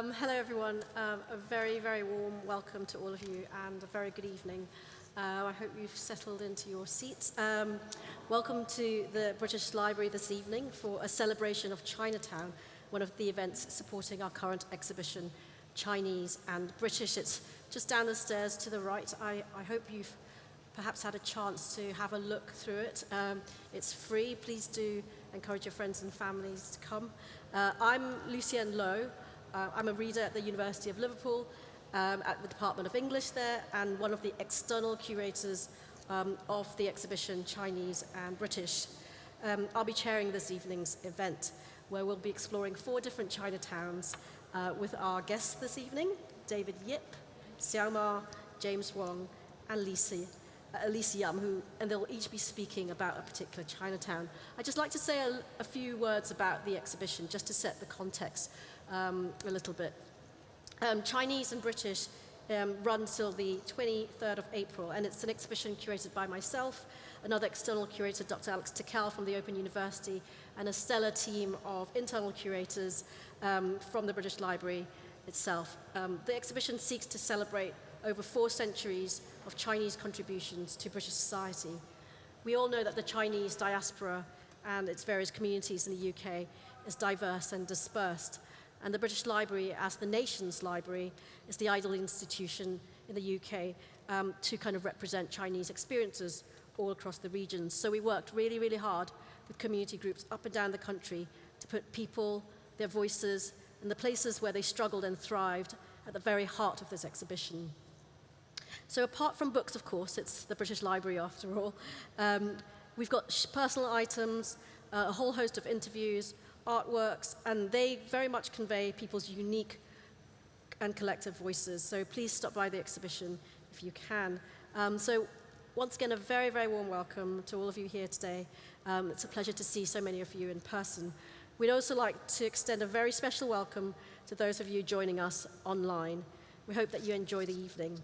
Um, hello, everyone. Um, a very, very warm welcome to all of you and a very good evening. Uh, I hope you've settled into your seats. Um, welcome to the British Library this evening for a celebration of Chinatown, one of the events supporting our current exhibition, Chinese and British. It's just down the stairs to the right. I, I hope you've perhaps had a chance to have a look through it. Um, it's free. Please do encourage your friends and families to come. Uh, I'm Lucienne Loh. Uh, I'm a reader at the University of Liverpool um, at the Department of English there and one of the external curators um, of the exhibition Chinese and British. Um, I'll be chairing this evening's event where we'll be exploring four different Chinatowns uh, with our guests this evening, David Yip, Xiao Ma, James Wong, and Lisa, uh, Yum, who, and they'll each be speaking about a particular Chinatown. I'd just like to say a, a few words about the exhibition, just to set the context um, a little bit. Um, Chinese and British um, run till the 23rd of April, and it's an exhibition curated by myself, another external curator, Dr. Alex Tickell from the Open University, and a stellar team of internal curators um, from the British Library itself. Um, the exhibition seeks to celebrate over four centuries of Chinese contributions to British society. We all know that the Chinese diaspora and its various communities in the UK is diverse and dispersed, and the British Library, as the nation's library, is the ideal institution in the UK um, to kind of represent Chinese experiences all across the regions. So we worked really, really hard with community groups up and down the country to put people, their voices, and the places where they struggled and thrived at the very heart of this exhibition. So apart from books, of course, it's the British Library after all, um, we've got personal items, uh, a whole host of interviews, artworks, and they very much convey people's unique and collective voices. So please stop by the exhibition if you can. Um, so once again, a very, very warm welcome to all of you here today. Um, it's a pleasure to see so many of you in person. We'd also like to extend a very special welcome to those of you joining us online. We hope that you enjoy the evening.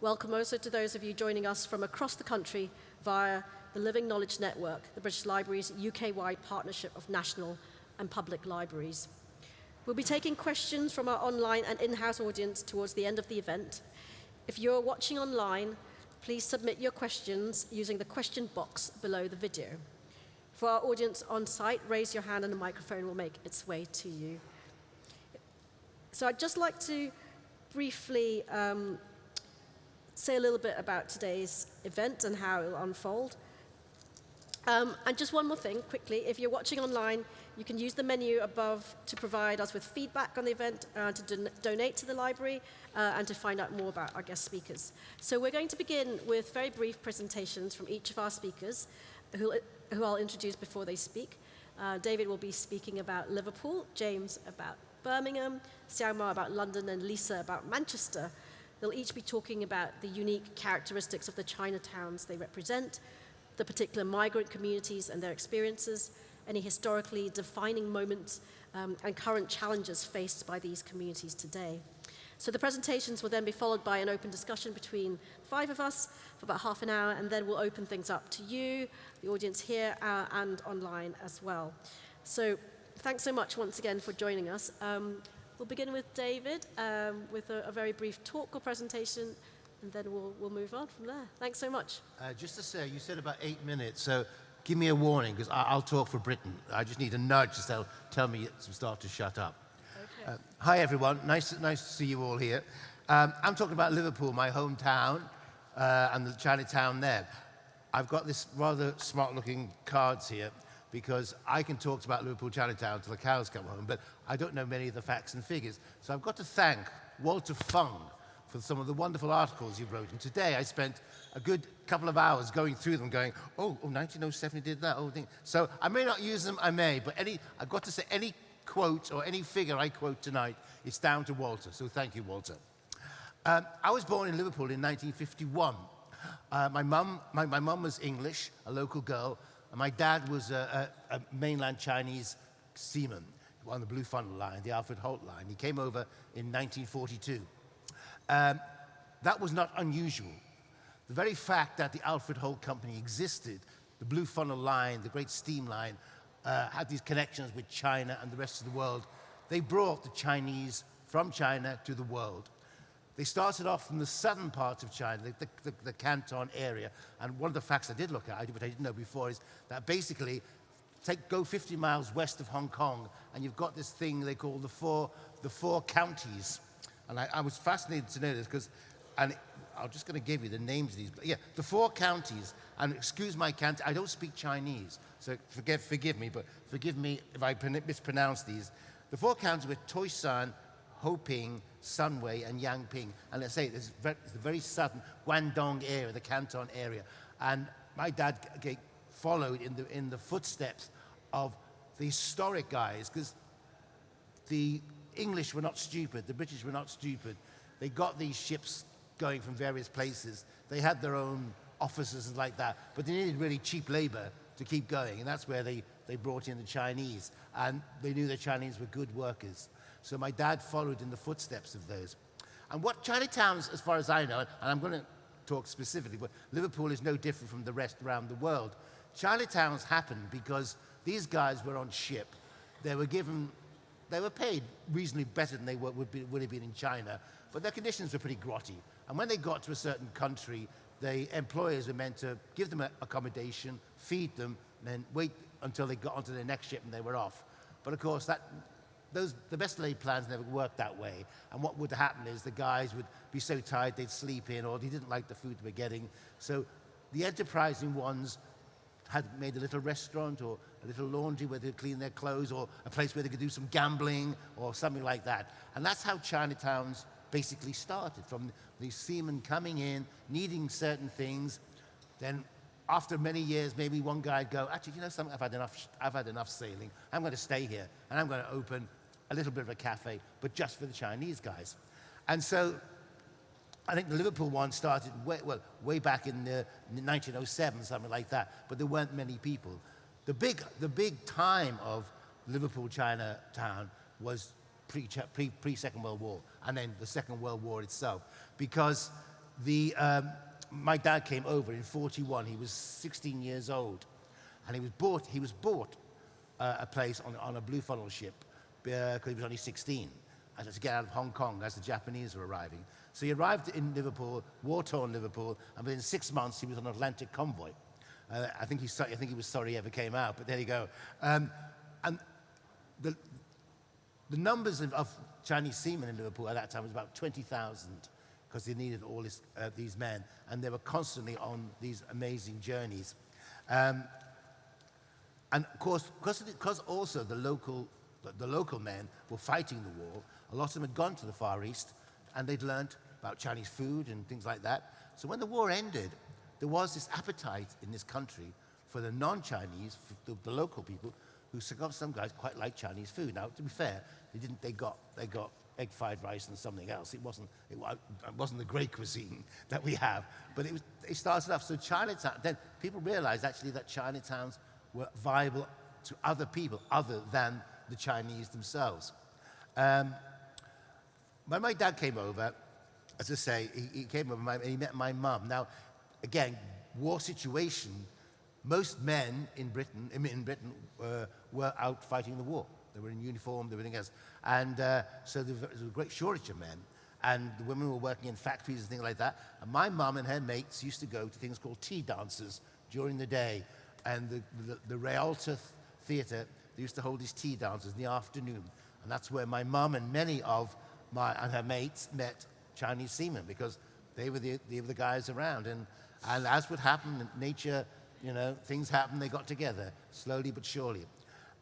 Welcome also to those of you joining us from across the country via the Living Knowledge Network, the British Library's UK-wide partnership of national and public libraries. We'll be taking questions from our online and in-house audience towards the end of the event. If you're watching online, please submit your questions using the question box below the video. For our audience on site, raise your hand and the microphone will make its way to you. So I'd just like to briefly um, say a little bit about today's event and how it will unfold. Um, and just one more thing, quickly, if you're watching online, you can use the menu above to provide us with feedback on the event, uh, to don donate to the library, uh, and to find out more about our guest speakers. So we're going to begin with very brief presentations from each of our speakers, who, who I'll introduce before they speak. Uh, David will be speaking about Liverpool, James about Birmingham, Xiaoma about London, and Lisa about Manchester. They'll each be talking about the unique characteristics of the Chinatowns they represent, the particular migrant communities and their experiences, any historically defining moments um, and current challenges faced by these communities today. So the presentations will then be followed by an open discussion between five of us for about half an hour, and then we'll open things up to you, the audience here, uh, and online as well. So thanks so much once again for joining us. Um, we'll begin with David um, with a, a very brief talk or presentation, and then we'll, we'll move on from there. Thanks so much. Uh, just to say, you said about eight minutes, so give me a warning, because I'll talk for Britain. I just need a nudge to tell, tell me to start to shut up. Okay. Uh, hi, everyone. Nice, nice to see you all here. Um, I'm talking about Liverpool, my hometown, uh, and the Chinatown there. I've got this rather smart-looking cards here, because I can talk about Liverpool Chinatown till the cows come home, but I don't know many of the facts and figures. So I've got to thank Walter Fung for some of the wonderful articles you wrote. And today I spent a good couple of hours going through them going, oh, oh 1907 did that whole thing. So I may not use them, I may, but any, I've got to say any quote or any figure I quote tonight, it's down to Walter. So thank you, Walter. Um, I was born in Liverpool in 1951. Uh, my mum my, my mum was English, a local girl, and my dad was a, a, a mainland Chinese seaman on the Blue Funnel Line, the Alfred Holt Line. He came over in 1942. Um, that was not unusual. The very fact that the Alfred Holt Company existed, the Blue Funnel Line, the Great Steam Line, uh, had these connections with China and the rest of the world, they brought the Chinese from China to the world. They started off from the southern part of China, the, the, the, Canton area. And one of the facts I did look at, which I didn't know before, is that basically, take, go 50 miles west of Hong Kong, and you've got this thing they call the four, the four counties. And I, I was fascinated to know this because, and I'm just going to give you the names of these. Yeah, the four counties, and excuse my cant, I don't speak Chinese, so forgive, forgive me, but forgive me if I mispronounce these. The four counties were Toisan, Hoiping, Sunway, and Yangping. And let's say it's, it's the very southern Guangdong area, the Canton area. And my dad followed in the, in the footsteps of the historic guys, because the English were not stupid, the British were not stupid. They got these ships going from various places. They had their own offices and like that, but they needed really cheap labor to keep going, and that's where they, they brought in the Chinese, and they knew the Chinese were good workers. So my dad followed in the footsteps of those. And what Chinatown, as far as I know, and I'm going to talk specifically, but Liverpool is no different from the rest around the world. Chinatowns happened because these guys were on ship. They were given, they were paid reasonably better than they would, would, be, would have been in China, but their conditions were pretty grotty. And when they got to a certain country, the employers were meant to give them accommodation, feed them, and then wait until they got onto their next ship and they were off. But of course, that those, the best laid plans never worked that way. And what would happen is the guys would be so tired they'd sleep in or they didn't like the food they were getting. So the enterprising ones had made a little restaurant or a little laundry where they'd clean their clothes or a place where they could do some gambling or something like that. And that's how Chinatowns basically started, from these seamen coming in, needing certain things. Then after many years, maybe one guy would go, actually, you know something, I've had enough, I've had enough sailing. I'm going to stay here and I'm going to open a little bit of a cafe, but just for the Chinese guys. And so I think the Liverpool one started way, well, way back in, the, 1907, something like that, but there weren't many people. The big, the big time of Liverpool Chinatown was pre-Second pre, pre World War, and then the Second World War itself, because the, um, my dad came over in 41, he was 16 years old, and he was bought, he was bought uh, a place on, on a blue funnel ship because he was only 16 and to get out of Hong Kong as the Japanese were arriving. So he arrived in Liverpool, war-torn Liverpool, and within six months he was on an Atlantic convoy. Uh, I, think he, I think he was sorry he ever came out, but there you go. Um, and the, the numbers of, of, Chinese seamen in Liverpool at that time was about 20,000 because they needed all this, uh, these men, and they were constantly on these amazing journeys. Um, and of course, because also the local the, the local men were fighting the war. A lot of them had gone to the Far East and they'd learned about Chinese food and things like that. So when the war ended, there was this appetite in this country for the non-Chinese, the, the, local people, who some guys quite like Chinese food. Now, to be fair, they didn't. They got they got egg fried rice and something else. It wasn't it, wasn't the great cuisine that we have, but it was. It started off so Chinatown. Then people realized actually that Chinatowns were viable to other people other than the Chinese themselves. Um, when my dad came over, as I say, he, he came over and he met my mum. Now, again, war situation, most men in Britain, in Britain uh, were out fighting the war. They were in uniform, everything else. And uh, so there was a great shortage of men. And the women were working in factories and things like that. And my mum and her mates used to go to things called tea dances during the day. And the, the, the Theatre they used to hold these tea dances in the afternoon. And that's where my mum and many of my and her mates met Chinese seamen because they were the, they were the guys around. And, and as would happen, nature, you know, things happen, they got together, slowly but surely.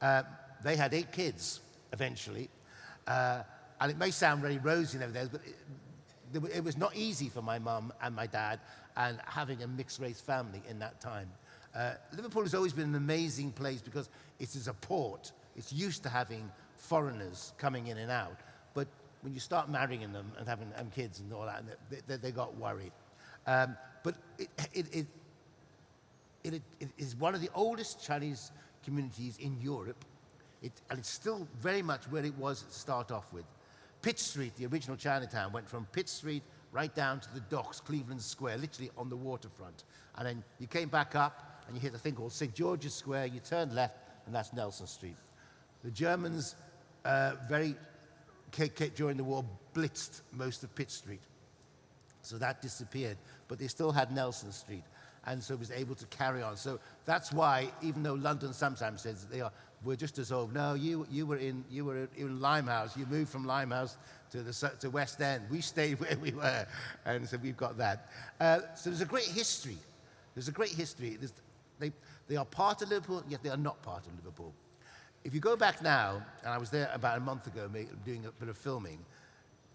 Uh, they had eight kids eventually. Uh, and it may sound very rosy and everything, but it, it was not easy for my mum and my dad and having a mixed race family in that time. Uh, Liverpool has always been an amazing place because it is a port. It's used to having foreigners coming in and out. But when you start marrying them and having um, kids and all that, they, they, they got worried. Um, but it, it, it, it, it is one of the oldest Chinese communities in Europe. It, and it's still very much where it was to start off with. Pitt Street, the original Chinatown, went from Pitt Street right down to the docks, Cleveland Square, literally on the waterfront. And then you came back up, and you hit a thing called St. George's Square, you turn left, and that's Nelson Street. The Germans uh, very during the war, blitzed most of Pitt Street. So that disappeared. But they still had Nelson Street. And so was able to carry on. So that's why, even though London sometimes says they are, we're just dissolved. No, you, you were in you were in Limehouse. You moved from Limehouse to the to West End. We stayed where we were, and so we've got that. Uh, so there's a great history. There's a great history. They they are part of Liverpool, yet they are not part of Liverpool. If you go back now, and I was there about a month ago doing a bit of filming,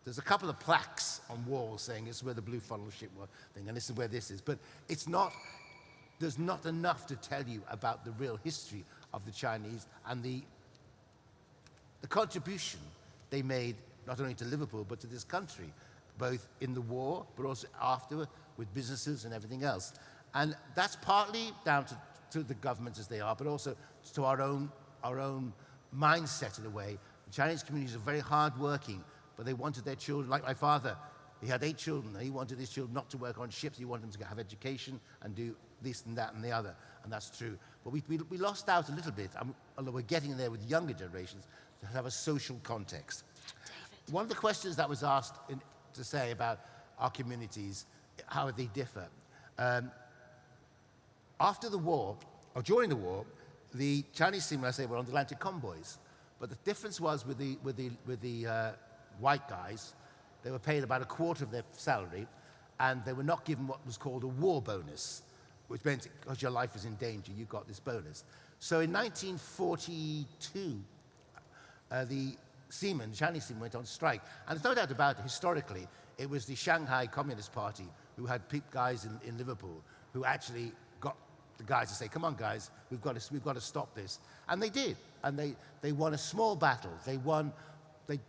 there's a couple of plaques on walls saying is where the Blue Funnel ship was thing, and this is where this is. But it's not, there's not enough to tell you about the real history of the Chinese and the, the contribution they made not only to Liverpool but to this country, both in the war but also after with businesses and everything else. And that's partly down to, to the governments as they are, but also to our own, our own mindset in a way. The Chinese communities are very hardworking, but they wanted their children, like my father, he had eight children, and he wanted his children not to work on ships, he wanted them to have education and do this and that and the other, and that's true. But we, we, we lost out a little bit, um, although we're getting there with younger generations, to have a social context. One of the questions that was asked in, to say about our communities, how they differ. Um, after the war, or during the war, the Chinese seamen, I say, were on the Atlantic convoys. But the difference was with the, with the, with the uh, white guys, they were paid about a quarter of their salary, and they were not given what was called a war bonus, which meant because your life was in danger, you got this bonus. So in 1942, uh, the seamen, Chinese seamen, went on strike. And there's no doubt about it, historically, it was the Shanghai Communist Party who had pe- guys in, in Liverpool who actually got the guys to say, come on, guys, we've got to, we've got to stop this. And they did. And they, they won a small battle. They won, they,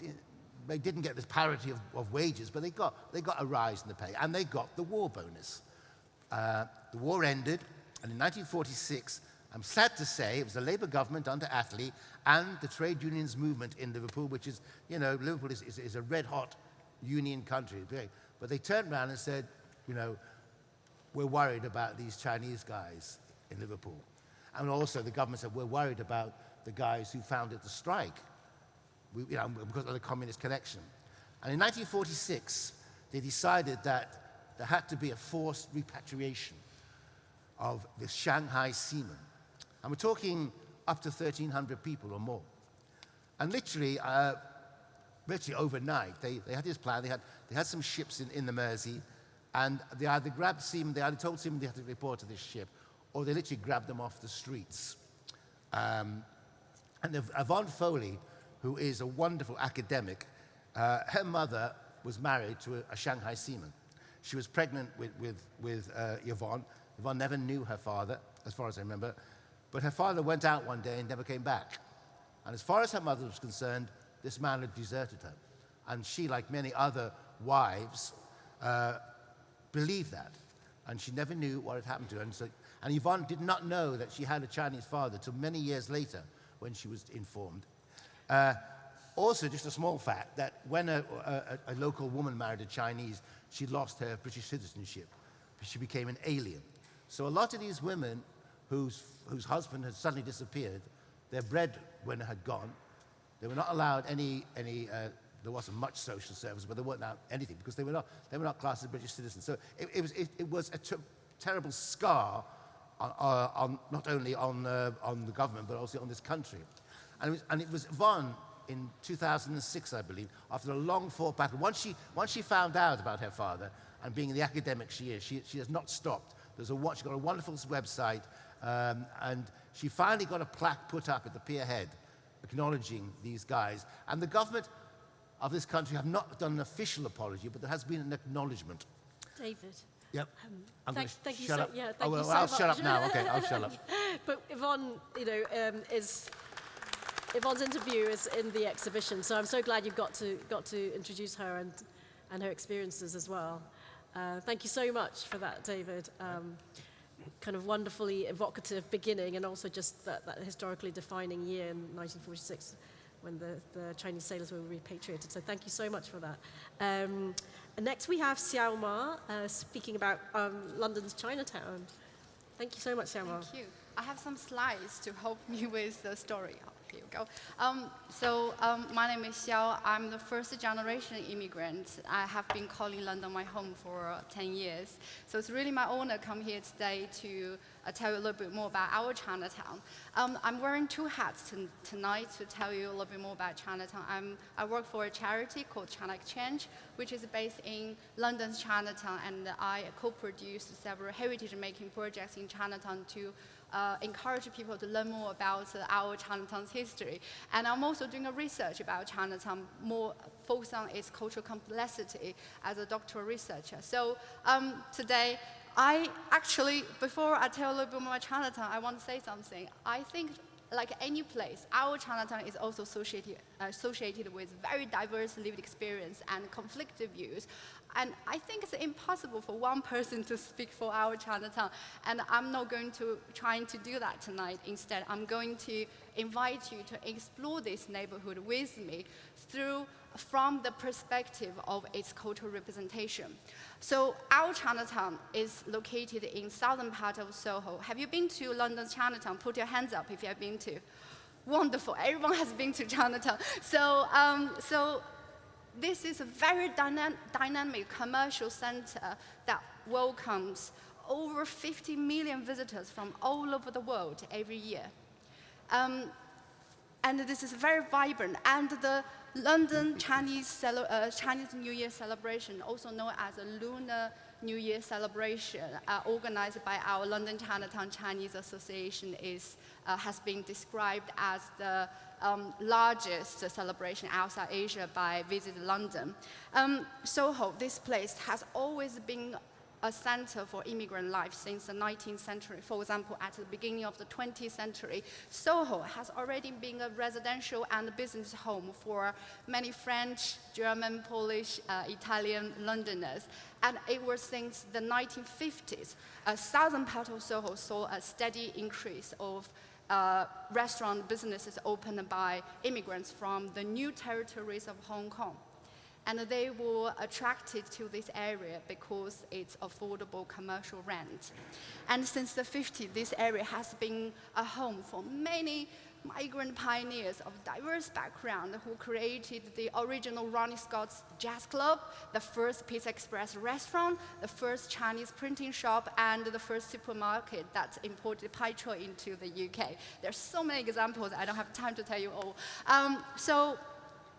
they didn't get this parity of, of wages, but they got, they got a rise in the pay. And they got the war bonus. Uh, the war ended, and in 1946, I'm sad to say, it was the Labour government under Attlee and the trade unions movement in Liverpool, which is, you know, Liverpool is, is, is a red hot union country. But they turned around and said, you know, we're worried about these Chinese guys in Liverpool. And also the government said, we're worried about the guys who founded the strike we, you know, because of the communist connection. And in 1946, they decided that there had to be a forced repatriation of the Shanghai seamen. And we're talking up to 1,300 people or more. And literally, uh, literally overnight, they, they had this plan. They had, they had some ships in, in the Mersey, and they either grabbed seamen, they either told seamen they had to report to this ship, or they literally grabbed them off the streets. Um, and Yv- Yvonne Foley, who is a wonderful academic, uh, her mother was married to a, a Shanghai seaman. She was pregnant with, with, with uh, Yvonne. Yvonne never knew her father, as far as I remember. But her father went out one day and never came back. And as far as her mother was concerned, this man had deserted her. And she, like many other wives, uh, believed that. And she never knew what had happened to her. And, so, and Yvonne did not know that she had a Chinese father till many years later when she was informed. Uh, also, just a small fact that when a, a, a local woman married a Chinese, she lost her British citizenship. She became an alien. So a lot of these women whose, whose husband had suddenly disappeared, their breadwinner had gone, they were not allowed any, any uh, there wasn't much social service, but they weren't allowed anything because they were not, they were not classed as British citizens. So it, it was, it, it was a ter- terrible scar on, uh, on, not only on, uh, on the government, but also on this country. And it was, and it was Yvonne in 2006, I believe, after a long fought battle. Once she, once she found out about her father, and being the academic she is, she, she has not stopped. There's a, she's got a wonderful website, um, and she finally got a plaque put up at the pier head acknowledging these guys. And the government of this country have not done an official apology, but there has been an acknowledgement. David. Yep. I'm thank- thank you shut so- up. yeah, thank oh, you so I'll shut up now. Okay, I'll shut up. But Yvonne, you know, um, is Yvonne's interview is in the exhibition, so I'm so glad you got to got to introduce her and and her experiences as well. Uh, thank you so much for that, David. Um, kind of wonderfully evocative beginning, and also just that, that historically defining year in 1946 when the, the Chinese sailors were repatriated. So thank you so much for that. Um, next we have Xiao Ma uh, speaking about um, London's Chinatown. Thank you so much, Xiao Ma. Thank you. I have some slides to help me with the story. Here we go. Um, so um, my name is Xiao. I'm the first generation immigrant. I have been calling London my home for uh, 10 years. So it's really my honor to come here today to uh, tell you a little bit more about our Chinatown. Um, I'm wearing two hats tonight to tell you a little bit more about Chinatown. I'm, I work for a charity called China Exchange, which is based in London's Chinatown, and I co-produced several heritage-making projects in Chinatown to uh, encourage people to learn more about our Chinatown's history. And I'm also doing a research about Chinatown, more focused on its cultural complexity as a doctoral researcher. So um, today, I actually, before I tell a little bit more about Chinatown, I want to say something. I think like any place, our Chinatown is also associated, uh, associated with very diverse lived experience and conflicted views. And I think it's impossible for one person to speak for our Chinatown. And I'm not going to trying to do that tonight. Instead, I'm going to invite you to explore this neighborhood with me through from the perspective of its cultural representation. So our Chinatown is located in southern part of Soho. Have you been to London's Chinatown? Put your hands up if you have been to. Wonderful, everyone has been to Chinatown. So, um, so this is a very dyna dynamic commercial center that welcomes over 50 million visitors from all over the world every year. Um, and this is very vibrant. And the London Chinese, uh, Chinese New Year celebration, also known as a Lunar New Year celebration, uh, organized by our London Chinatown Chinese Association, is, uh, has been described as the um, largest celebration outside Asia by Visit London. Um, Soho, this place, has always been a center for immigrant life since the 19th century. For example, at the beginning of the 20th century, Soho has already been a residential and business home for many French, German, Polish, uh, Italian Londoners. And it was since the 1950s, a southern part of Soho saw a steady increase of uh, restaurant businesses opened by immigrants from the new territories of Hong Kong. And they were attracted to this area because it's affordable commercial rent. And since the 50s, this area has been a home for many migrant pioneers of diverse background who created the original Ronnie Scott's Jazz Club, the first Pizza Express restaurant, the first Chinese printing shop, and the first supermarket that imported petrol into the UK. There's so many examples, I don't have time to tell you all. Um, so,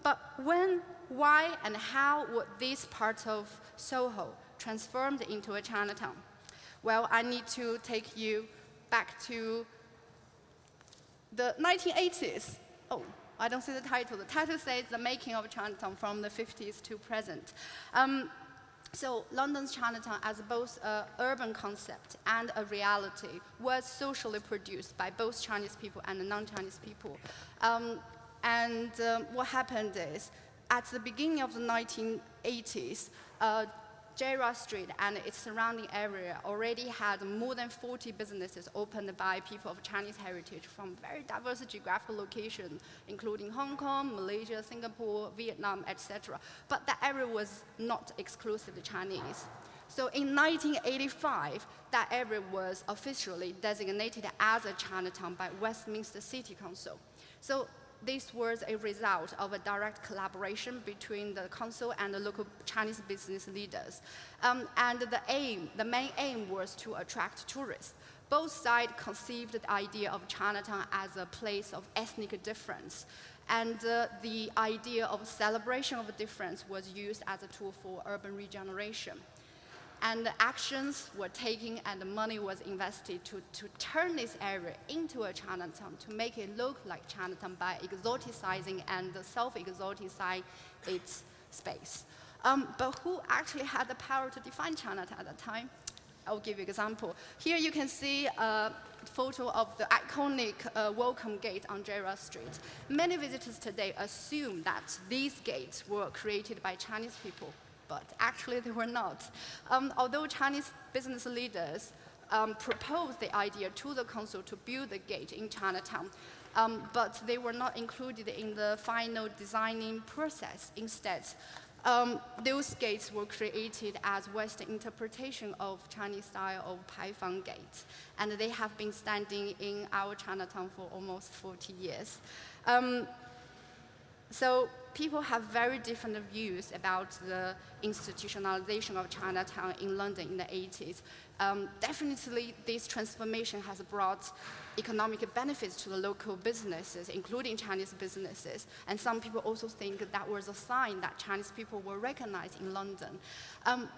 but when, why, and how would this part of Soho transformed into a Chinatown? Well, I need to take you back to the 1980s, oh, I don't see the title. The title says The Making of Chinatown from the 50s to present. Um, so London's Chinatown as both an urban concept and a reality was socially produced by both Chinese people and non-Chinese people. Um, and um, what happened is, at the beginning of the 1980s, uh, Gerrard Street and its surrounding area already had more than 40 businesses opened by people of Chinese heritage from very diverse geographical locations, including Hong Kong, Malaysia, Singapore, Vietnam, etc. But that area was not exclusively Chinese. So in 1985, that area was officially designated as a Chinatown by Westminster City Council. So this was a result of a direct collaboration between the council and the local Chinese business leaders. Um, and the aim, the main aim was to attract tourists. Both sides conceived the idea of Chinatown as a place of ethnic difference. And uh, the idea of celebration of difference was used as a tool for urban regeneration and the actions were taken and the money was invested to, to turn this area into a Chinatown, to make it look like Chinatown by exoticizing and self-exoticizing its space. Um, but who actually had the power to define Chinatown at that time? I'll give you an example. Here you can see a photo of the iconic uh, welcome gate on Gerrard Street. Many visitors today assume that these gates were created by Chinese people but actually they were not. Um, although Chinese business leaders um, proposed the idea to the council to build the gate in Chinatown, um, but they were not included in the final designing process. Instead, Um, those gates were created as Western interpretation of Chinese style of Paifang gates, and they have been standing in our Chinatown for almost 40 years. Um, so people have very different views about the institutionalization of Chinatown in London in the 80s. Um, definitely, this transformation has brought economic benefits to the local businesses, including Chinese businesses. And some people also think that was a sign that Chinese people were recognized in London. Um,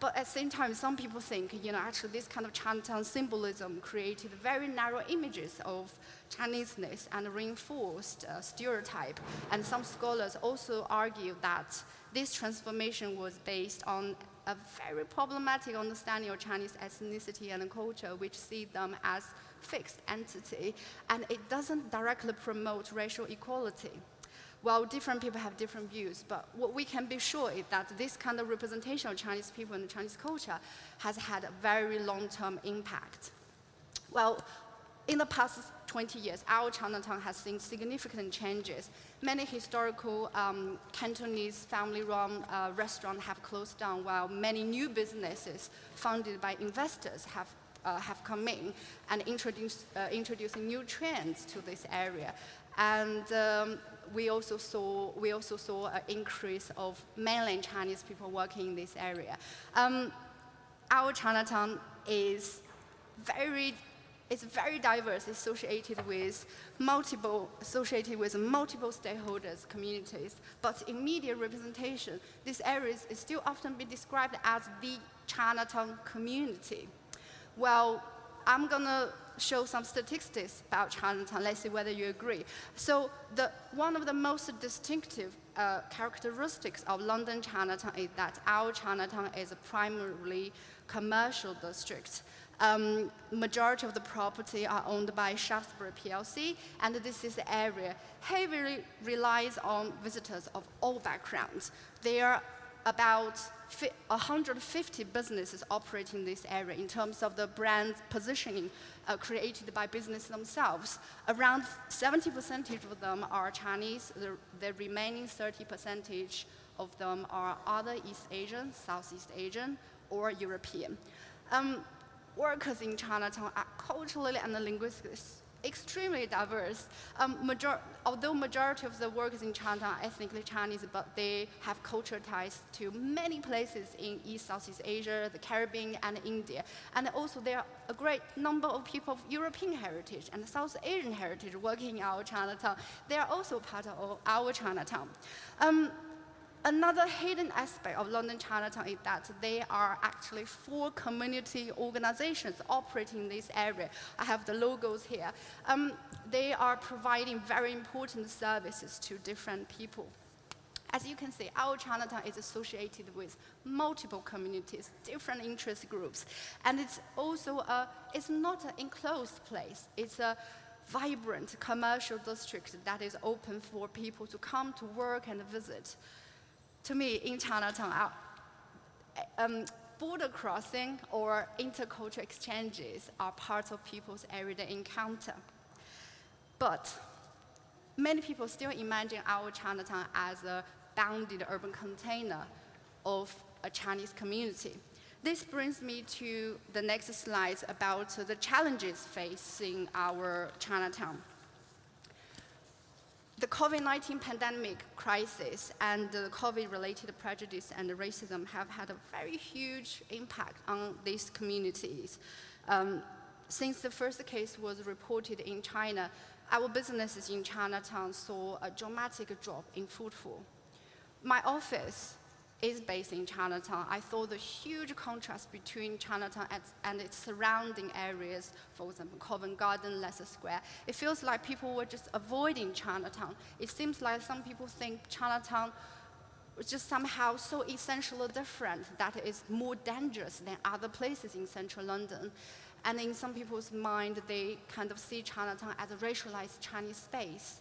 but at the same time, some people think, you know, actually this kind of Chinatown symbolism created very narrow images of Chineseness and reinforced uh, stereotype. And some scholars also argue that this transformation was based on a very problematic understanding of Chinese ethnicity and culture, which see them as fixed entity, and it doesn't directly promote racial equality. Well, different people have different views, but what we can be sure is that this kind of representation of Chinese people and Chinese culture has had a very long-term impact. Well, in the past 20 years, our Chinatown has seen significant changes. Many historical um, Cantonese family-run uh, restaurants have closed down, while many new businesses funded by investors have uh, have come in and introduced, uh, introducing new trends to this area. And um, we also saw we also saw an increase of mainland Chinese people working in this area. Um, our Chinatown is very it's very diverse, associated with multiple associated with multiple stakeholders, communities. But in media representation, this area is still often be described as the Chinatown community. Well, I'm to show some statistics about Chinatown. Let's see whether you agree. So the, one of the most distinctive uh, characteristics of London Chinatown is that our Chinatown is a primarily commercial district. Um, majority of the property are owned by Shaftesbury PLC, and this is the area heavily relies on visitors of all backgrounds. There are about 150 businesses operating in this area in terms of the brand positioning uh, created by business themselves. Around 70% of them are Chinese, the, the remaining 30% of them are other East Asian, Southeast Asian, or European. Um, workers in Chinatown are culturally and linguistically extremely diverse. Um, major although majority of the workers in China ethnically Chinese, but they have cultural ties to many places in East Southeast Asia, the Caribbean, and India. And also there are a great number of people of European heritage and South Asian heritage working in our Chinatown. They are also part of our Chinatown. Um, Another hidden aspect of London Chinatown is that there are actually four community organizations operating in this area. I have the logos here. Um, they are providing very important services to different people. As you can see, our Chinatown is associated with multiple communities, different interest groups, and it's also a, it's not an enclosed place. It's a vibrant commercial district that is open for people to come to work and visit to me, in Chinatown, um, border crossing or intercultural exchanges are part of people's everyday encounter. But many people still imagine our Chinatown as a bounded urban container of a Chinese community. This brings me to the next slide about the challenges facing our Chinatown the COVID-19 pandemic crisis and the COVID-related prejudice and racism have had a very huge impact on these communities. Um, since the first case was reported in China, our businesses in Chinatown saw a dramatic drop in footfall. My office is based in Chinatown, I saw the huge contrast between Chinatown and its surrounding areas, for example, Covent Garden, Leicester Square. It feels like people were just avoiding Chinatown. It seems like some people think Chinatown was just somehow so essentially different that it's more dangerous than other places in central London. And in some people's mind, they kind of see Chinatown as a racialized Chinese space.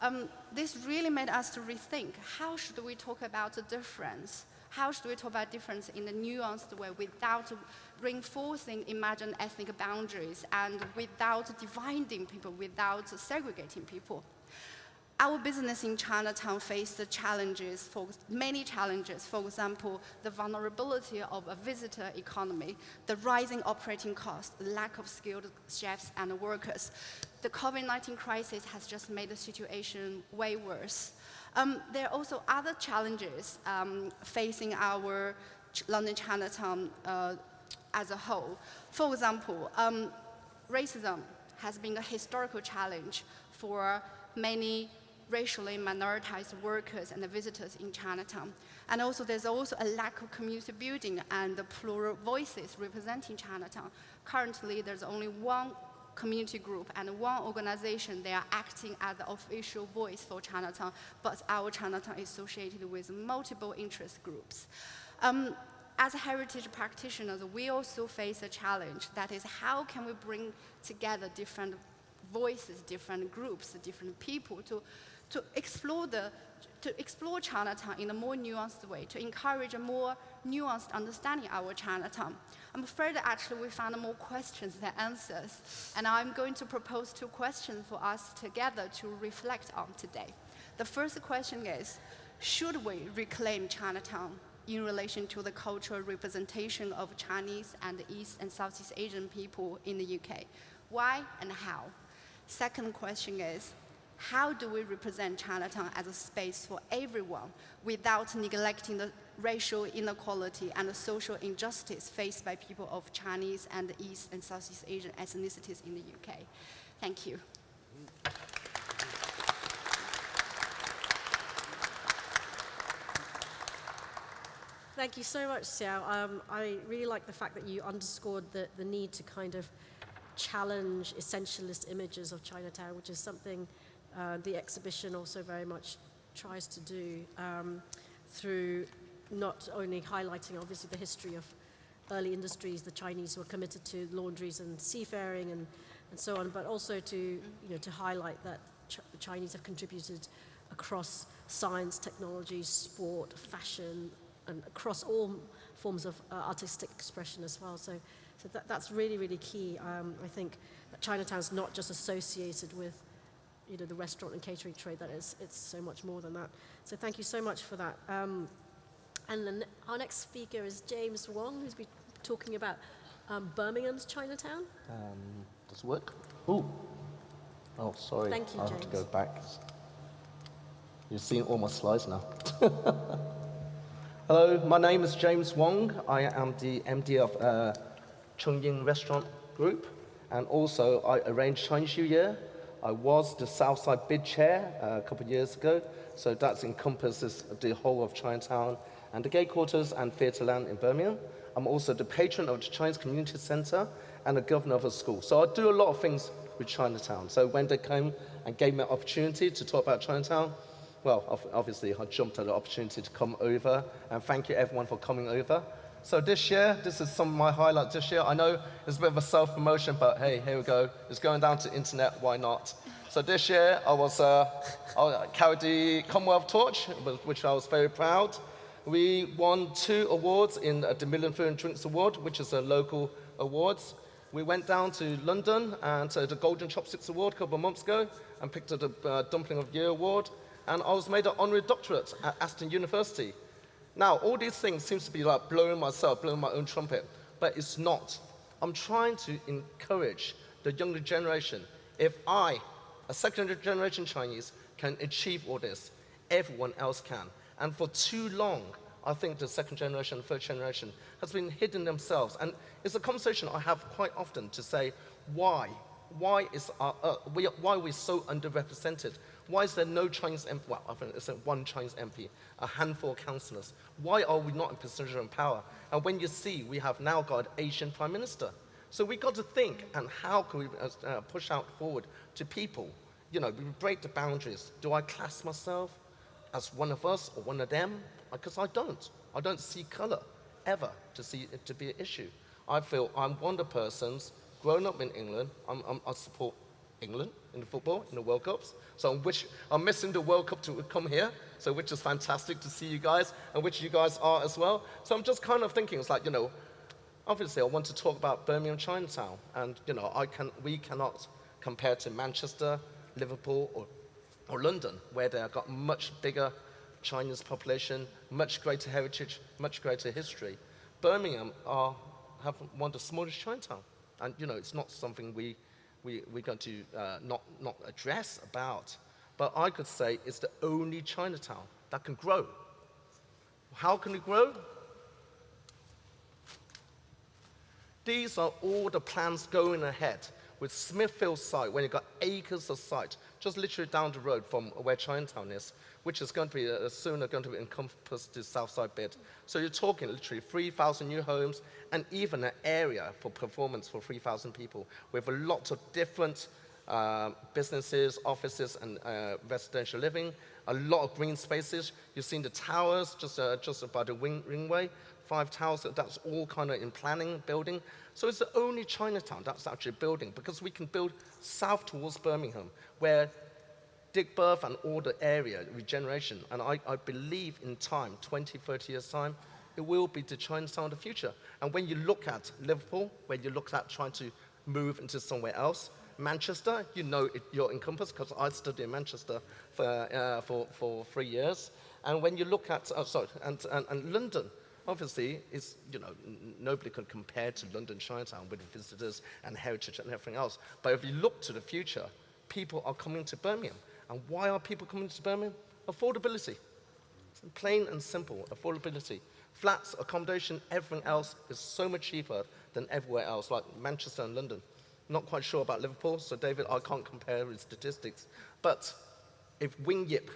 Um, this really made us to rethink, how should we talk about the difference? How should we talk about difference in a nuanced way without reinforcing imagined ethnic boundaries and without dividing people, without segregating people? our business in Chinatown faced the challenges, for many challenges. For example, the vulnerability of a visitor economy, the rising operating costs, lack of skilled chefs and workers. The COVID-19 crisis has just made the situation way worse. Um, there are also other challenges um, facing our London Chinatown uh, as a whole. For example, um, racism has been a historical challenge for many racially minoritized workers and visitors in Chinatown. And also there's also a lack of community building and the plural voices representing Chinatown. Currently, there's only one community group and one organization, they are acting as the official voice for Chinatown, but our Chinatown is associated with multiple interest groups. Um, as heritage practitioners, we also face a challenge. That is, how can we bring together different voices, different groups, different people to to explore, the, to explore Chinatown in a more nuanced way, to encourage a more nuanced understanding of our Chinatown. I'm afraid that actually we found more questions than answers, and I'm going to propose two questions for us together to reflect on today. The first question is, should we reclaim Chinatown in relation to the cultural representation of Chinese and East and Southeast Asian people in the UK? Why and how? Second question is, how do we represent Chinatown as a space for everyone without neglecting the racial inequality and the social injustice faced by people of Chinese and East and Southeast Asian ethnicities in the UK? Thank you. Thank you so much, Xiao. Um, I really like the fact that you underscored the, the need to kind of challenge essentialist images of Chinatown, which is something uh, the exhibition also very much tries to do um, through not only highlighting obviously the history of early industries, the Chinese were committed to laundries and seafaring and, and so on, but also to, you know, to highlight that Ch the Chinese have contributed across science, technology, sport, fashion, and across all forms of uh, artistic expression as well. So, so that, that's really, really key. Um, I think that Chinatown's not just associated with you know, the restaurant and catering trade that is, it's so much more than that. So thank you so much for that. Um, and then our next speaker is James Wong, who's been talking about um, Birmingham's Chinatown. Um, does it work? Ooh. Oh, sorry. Thank you, I James. have to go back. You're seeing all my slides now. Hello, my name is James Wong. I am the MD of uh, Chung Ying Restaurant Group, and also I arrange Chinese New Year I was the Southside Bid Chair uh, a couple of years ago, so that encompasses the whole of Chinatown and the Gay Quarters and Theatreland in Birmingham. I'm also the patron of the Chinese Community Centre and the governor of a school. So I do a lot of things with Chinatown. So when they came and gave me an opportunity to talk about Chinatown, well, obviously I jumped at the opportunity to come over, and thank you everyone for coming over. So this year, this is some of my highlights this year. I know it's a bit of a self-promotion, but hey, here we go. It's going down to internet, why not? So this year, I was uh, I carried the Commonwealth torch, which I was very proud. We won two awards in the Million Food and Drinks Award, which is a local awards. We went down to London and to the Golden Chopsticks Award a couple of months ago and picked up the uh, Dumpling of Year Award. And I was made an honorary doctorate at Aston University. Now, all these things seems to be like blowing myself, blowing my own trumpet, but it's not. I'm trying to encourage the younger generation. If I, a second generation Chinese, can achieve all this, everyone else can. And for too long, I think the second generation, third generation has been hidden themselves. And it's a conversation I have quite often to say, why? Why, is our, uh, we, why are we so underrepresented? Why is there no Chinese MP? Well, I think it's one Chinese MP, a handful of councillors. Why are we not in position of power? And when you see we have now got an Asian Prime Minister. So we've got to think, and how can we uh, uh, push out forward to people? You know, we break the boundaries. Do I class myself as one of us or one of them? Because I don't. I don't see color ever to see it to be an issue. I feel I'm one of the persons, grown up in England, I'm, I'm, I support England in the football, in the World Cups. So I'm, wish, I'm missing the World Cup to come here, so which is fantastic to see you guys, and which you guys are as well. So I'm just kind of thinking, it's like, you know, obviously I want to talk about Birmingham Chinatown, and, you know, I can, we cannot compare to Manchester, Liverpool, or or London, where they've got much bigger Chinese population, much greater heritage, much greater history. Birmingham are, have one of the smallest Chinatown. And, you know, it's not something we, we, we're going to uh, not, not address about. But I could say it's the only Chinatown that can grow. How can it grow? These are all the plans going ahead with Smithfield site, when you've got acres of site, just literally down the road from where Chinatown is, which is going to be uh, soon going to encompass the south side bit. So you're talking literally 3,000 new homes and even an area for performance for 3,000 people with a lot of different uh, businesses, offices, and uh, residential living, a lot of green spaces. You've seen the towers just, uh, just by the wing, ringway, five towers, that's all kind of in planning, building. So it's the only Chinatown that's actually building because we can build south towards Birmingham where Digbeth and all the area, regeneration, and I, I believe in time, 20, 30 years time, it will be the Chinatown of the future. And when you look at Liverpool, when you look at trying to move into somewhere else, Manchester, you know it, you're encompassed because I studied in Manchester for, uh, for, for three years. And when you look at, oh, sorry, and, and, and London, obviously, is, you know, nobody can compare to London Chinatown with visitors and heritage and everything else. But if you look to the future, people are coming to Birmingham. And why are people coming to Birmingham? Affordability. Plain and simple, affordability. Flats, accommodation, everything else is so much cheaper than everywhere else, like Manchester and London. Not quite sure about Liverpool, so David, I can't compare with statistics. But if Wing Yip,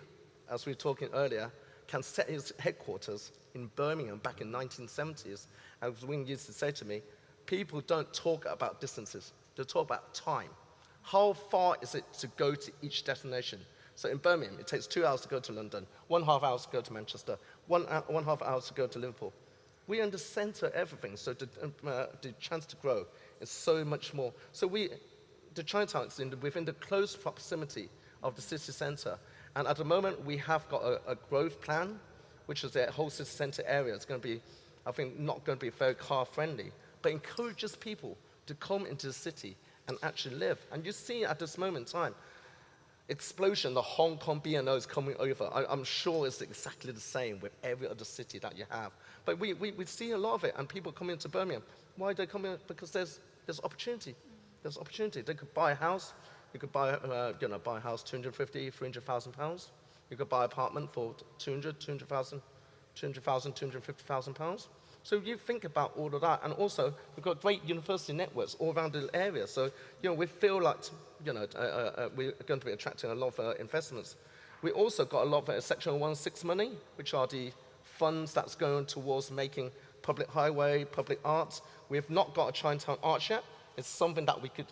as we were talking earlier, can set his headquarters in Birmingham back in 1970s, as Wing used to say to me, people don't talk about distances, they talk about time. How far is it to go to each destination? So in Birmingham, it takes two hours to go to London, one half hour to go to Manchester, one, uh, one half hour to go to Liverpool. We are in the center of everything, so the, uh, the chance to grow is so much more. So we, the Chinatown is in the, within the close proximity of the city center. And at the moment, we have got a, a growth plan, which is the whole city center area. It's going to be, I think, not going to be very car friendly, but encourages people to come into the city and actually live. And you see at this moment in time, explosion, the Hong Kong BNO is coming over. I, am sure it's exactly the same with every other city that you have. But we, we, we see a lot of it, and people coming into Birmingham. Why are they coming? Because there's, there's opportunity. There's opportunity. They could buy a house. You could buy, uh, you know, buy a house 250, 300,000 pounds. You could buy an apartment for 200, 200,000, 200,000, 250,000 pounds. So you think about all of that. And also, we've got great university networks all around the area. So, you know, we feel like, you know, uh, uh, uh we're going to be attracting a lot of uh, investments. We also got a lot of uh, Section 116 money, which are the funds that's going towards making public highway, public arts. We have not got a Chinatown art yet. It's something that we could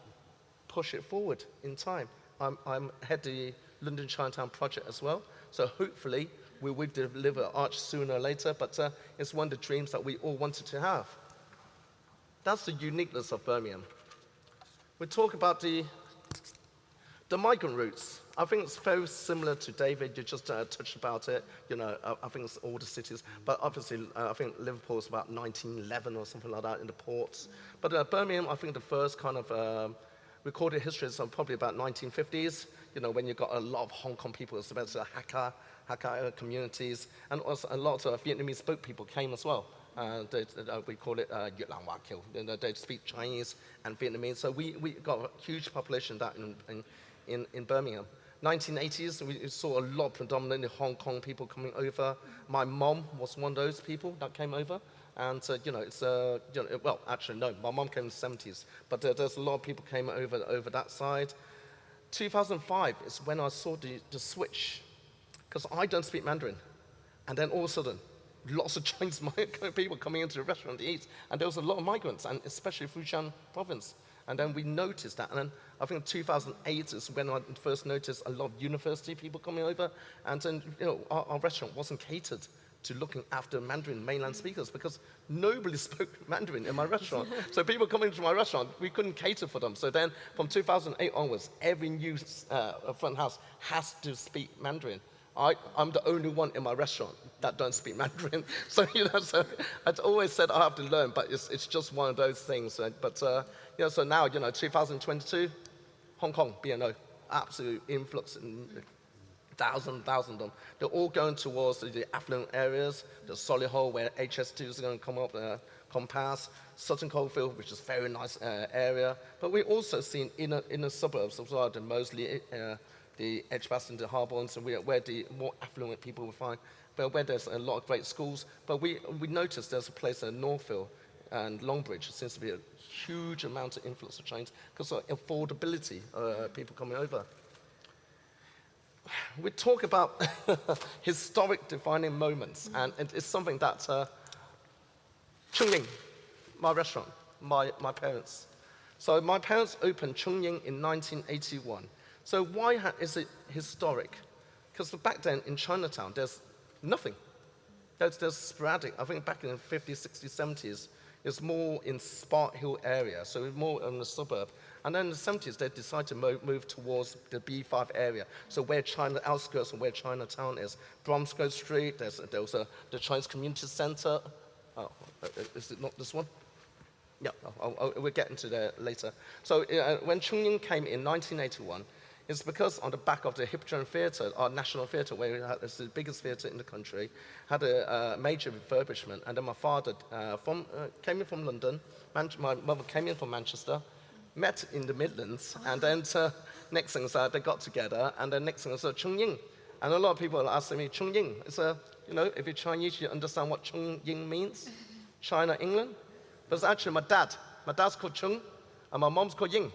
push it forward in time. I'm, I'm head the London Chinatown project as well. So hopefully we will deliver Arch sooner or later, but uh, it's one of the dreams that we all wanted to have. That's the uniqueness of Birmingham. We talk about the, the migrant routes. I think it's very similar to David. You just uh, touched about it. You know, I, I, think it's all the cities, but obviously, uh, I think Liverpool is about 1911 or something like that in the ports. But uh, Birmingham, I think the first kind of um, recorded history is probably about 1950s. You know, when you got a lot of Hong Kong people, especially Hakka, Hakka communities, and also a lot of Vietnamese spoke people came as well. Uh, they, uh, we call it uh, Hoa. They speak Chinese and Vietnamese. So we, we got a huge population that in, in, in Birmingham. 1980s, we saw a lot, predominantly Hong Kong people coming over. My mom was one of those people that came over. And, uh, you know, it's, uh, you know, well, actually, no, my mom came in the 70s. But uh, there's a lot of people came over, over that side. 2005 is when I saw the, the switch because I don't speak Mandarin. And then all of a sudden, lots of Chinese people coming into the restaurant to eat, and there was a lot of migrants, and especially Fujian province. And then we noticed that, and then I think 2008 is when I first noticed a lot of university people coming over, and then you know our, our restaurant wasn't catered to looking after Mandarin mainland speakers because nobody spoke Mandarin in my restaurant. so people coming to my restaurant, we couldn't cater for them. So then from 2008 onwards, every new uh, front house has to speak Mandarin. I, am the only one in my restaurant that don't speak Mandarin. So, you know, so I'd always said I have to learn, but it's, it's just one of those things. But, uh, you know, so now, you know, 2022, Hong Kong, BNO, absolute influx. In, thousand, thousand of them. They're all going towards the, affluent areas, the Solihull where HS2 is going to come up, uh, come past, Sutton Coldfield, which is a very nice uh, area. But we also seen inner, inner suburbs as well, the uh, the Edgbaston, the Harborne, and where, where the more affluent people will find, but where there's a lot of great schools. But we, we noticed there's a place in Northfield and Longbridge seems to be a huge amount of influx of Chinese because of affordability, uh, people coming over. We talk about historic defining moments, and it- it's something that uh, Chungying, my restaurant, my, my parents. So my parents opened Chungying in 1981. So why is it historic? Because back then in Chinatown, there's nothing. There's, there's sporadic. I think back in the 50s, 60s, 70s, it's more in Sparkhill area, so more in the suburb. And then in the 70s, they decided to mo- move towards the B5 area, so where China outskirts and where Chinatown is. Bromsgrove Street, there's, there a, the Chinese Community Center. Oh, uh, is it not this one? Yeah, we'll get into that later. So uh, when Chungying came in 1981, it's because on the back of the Hippodrome Theatre, our national theatre, where it's the biggest theatre in the country, had a uh, major refurbishment. And then my father uh, from, uh, came in from London, Man- my mother came in from Manchester, met in the Midlands, and then uh, next thing is that they got together, and then next thing is uh, Chungying. And a lot of people are asking me, Chungying, it's a, you know, if you're Chinese, you understand what Chung Ying means? China, England? But it's actually my dad. My dad's called Chung, and my mom's called Ying.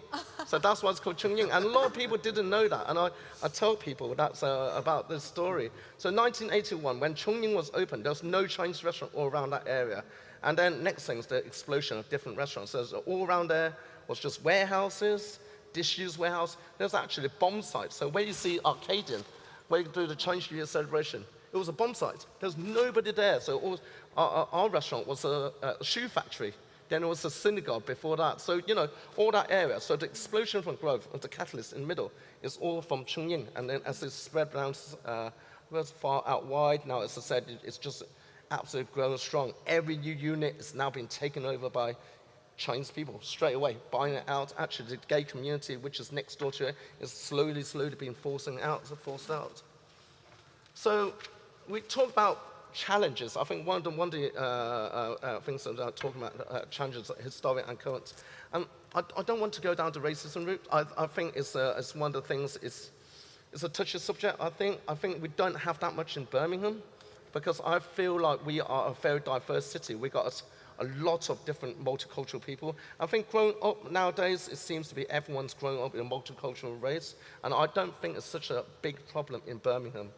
So that's why it's called Chung Ying. And a lot of people didn't know that. And I, I tell people that's uh, about this story. So 1981, when Chung Ying was opened, there was no Chinese restaurant all around that area. And then next thing is the explosion of different restaurants. So all around there was just warehouses, disused warehouse. There's actually a bomb site. So where you see Arcadian, where you do the Chinese New Year celebration, it was a bomb site. There's nobody there. So all, our, our, restaurant was a, a shoe factory. Then it was a synagogue before that. So, you know, all that area. So the explosion from growth of the catalyst in the middle is all from Chungying. And then as it spread around, uh, far out wide, now as I said, it's just absolutely growing strong. Every new unit is now being taken over by Chinese people straight away, buying it out. Actually, the gay community, which is next door to it, is slowly, slowly being forcing out, forced out. So we talk about challenges. I think one of the, one of the uh, uh, uh, things that I'm talking about, uh, challenges, historic and current. Um, I, I don't want to go down the racism route. I, I think it's, uh, it's one of the things, it's, it's a touchy subject, I think. I think we don't have that much in Birmingham because I feel like we are a very diverse city. We got a lot of different multicultural people. I think growing up nowadays, it seems to be everyone's growing up in a multicultural race, and I don't think it's such a big problem in Birmingham.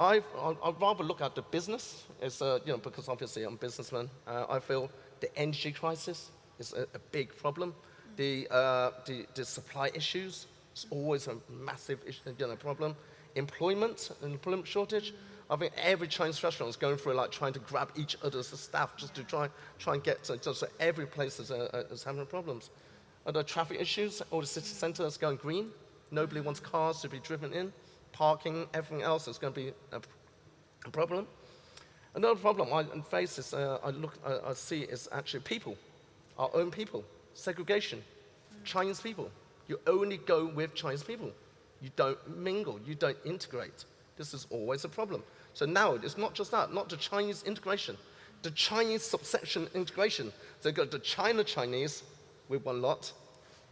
I'd I'd rather look at the business, it's, uh, you know, because obviously I'm a businessman. Uh, I feel the energy crisis is a, a big problem. The, uh, the, the supply issues is always a massive issue, you know, problem. Employment, employment shortage. I think every Chinese restaurant is going through like trying to grab each other's staff just to try, try and get to, just so every place is, uh, is having problems. And the traffic issues, all the city centre is going green. Nobody wants cars to be driven in. Parking, everything else is going to be a, problem. Another problem I face is, uh, I look, I, I see is actually people, our own people, segregation, Chinese people. You only go with Chinese people. You don't mingle, you don't integrate. This is always a problem. So now it's not just that, not the Chinese integration, the Chinese subsection integration. So you've got the China Chinese with one lot,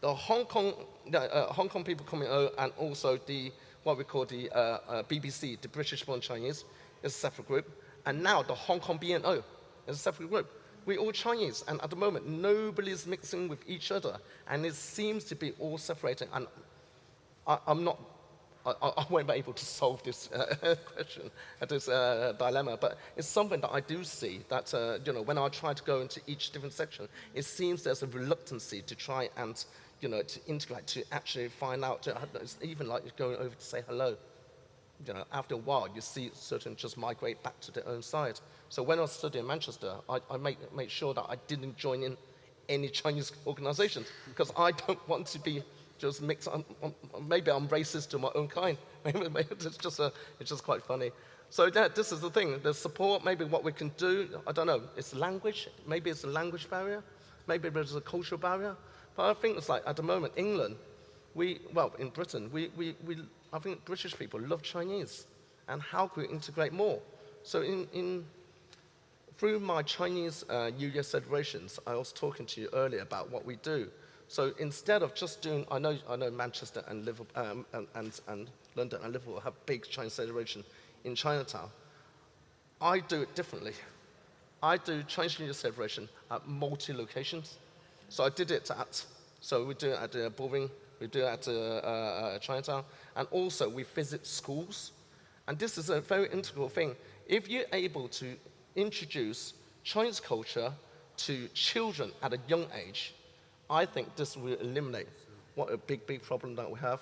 the Hong Kong, uh, Hong Kong people coming over, and also the what we call the uh, uh, BBC, the British-born Chinese, is a separate group, and now the Hong Kong BNO is a separate group. We're all Chinese, and at the moment nobody's mixing with each other, and it seems to be all separating. And I, I'm not, I, I I won't be able to solve this uh, question, uh, this uh, dilemma, but it's something that I do see that, uh, you know, when I try to go into each different section, it seems there's a reluctancy to try and, you know, to integrate, to actually find out, it's even like going over to say hello. You know, after a while, you see certain just migrate back to their own side. So when I was studying in Manchester, I, I made, made sure that I didn't join in any Chinese organizations because I don't want to be just mixed. I'm, I'm- maybe I'm racist to my own kind. It's just a, it's just quite funny. So that, this is the thing. The support, maybe what we can do. I don't know. It's language. Maybe it's a language barrier. Maybe there's a cultural barrier. But I think it's like at the moment, England, we, well, in Britain, we, we, we, I think British people love Chinese. And how can we integrate more? So in, in, through my Chinese uh, New Year celebrations, I was talking to you earlier about what we do. So instead of just doing, I know, I know Manchester and, Liverpool, um, and, and, and London and Liverpool have big Chinese celebration in Chinatown. I do it differently. I do Chinese New Year celebration at multi locations. So I did it at, so we do it at uh, Bullring, we do it at uh, uh, Chinatown, and also we visit schools. And this is a very integral thing. If you're able to introduce Chinese culture to children at a young age, I think this will eliminate what a big, big problem that we have.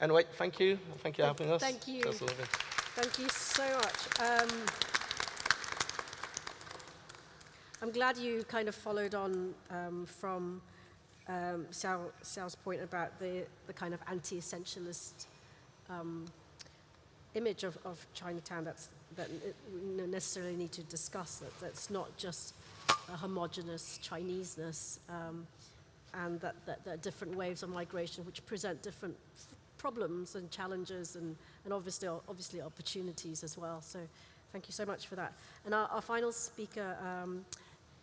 Anyway, thank you. Thank you for having us. thank you. Thank you so much. Um, I'm glad you kind of followed on um, from um, point about the, the kind of anti-essentialist um, image of, of Chinatown that's, that we necessarily need to discuss, that that's not just a homogenous Chineseness, um, and that, that there are different waves of migration which present different problems and challenges and, and obviously, obviously opportunities as well. So thank you so much for that. And our, our final speaker um,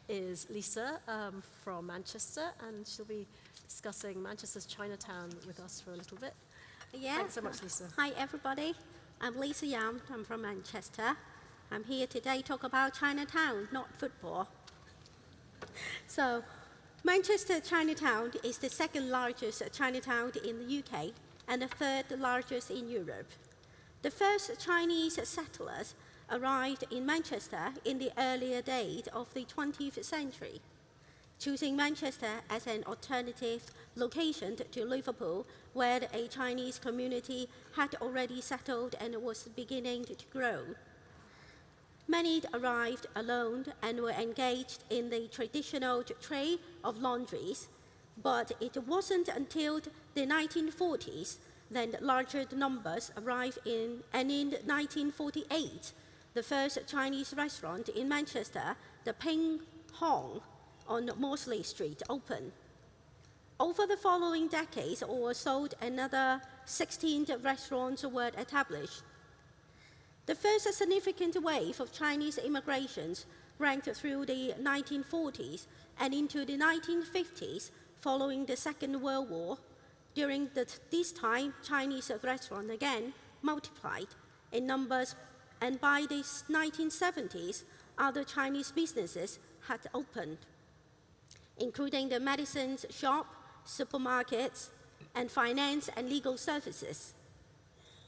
is Lisa um, from Manchester, and she'll be discussing Manchester's Chinatown with us for a little bit. Yeah. Thanks so much, Lisa. Hi, everybody. I'm Lisa Yam. I'm from Manchester. I'm here today to talk about Chinatown, not football. So, Manchester Chinatown is the second largest Chinatown in the UK and the third largest in Europe. The first Chinese settlers arrived in Manchester in the earlier days of the 20th century. choosing Manchester as an alternative location to Liverpool, where a Chinese community had already settled and was beginning to grow. Many arrived alone and were engaged in the traditional trade of laundries, but it wasn't until the 1940s that larger numbers arrived in, and in 1948, the first Chinese restaurant in Manchester, the Ping Hong, on Mosley Street opened. Over the following decades or so, another 16 restaurants were established. The first significant wave of Chinese immigrations ran through the 1940s and into the 1950s following the Second World War. During the, this time, Chinese restaurants again multiplied in numbers, and by the 1970s, other Chinese businesses had opened including the medicines shop, supermarkets, and finance and legal services.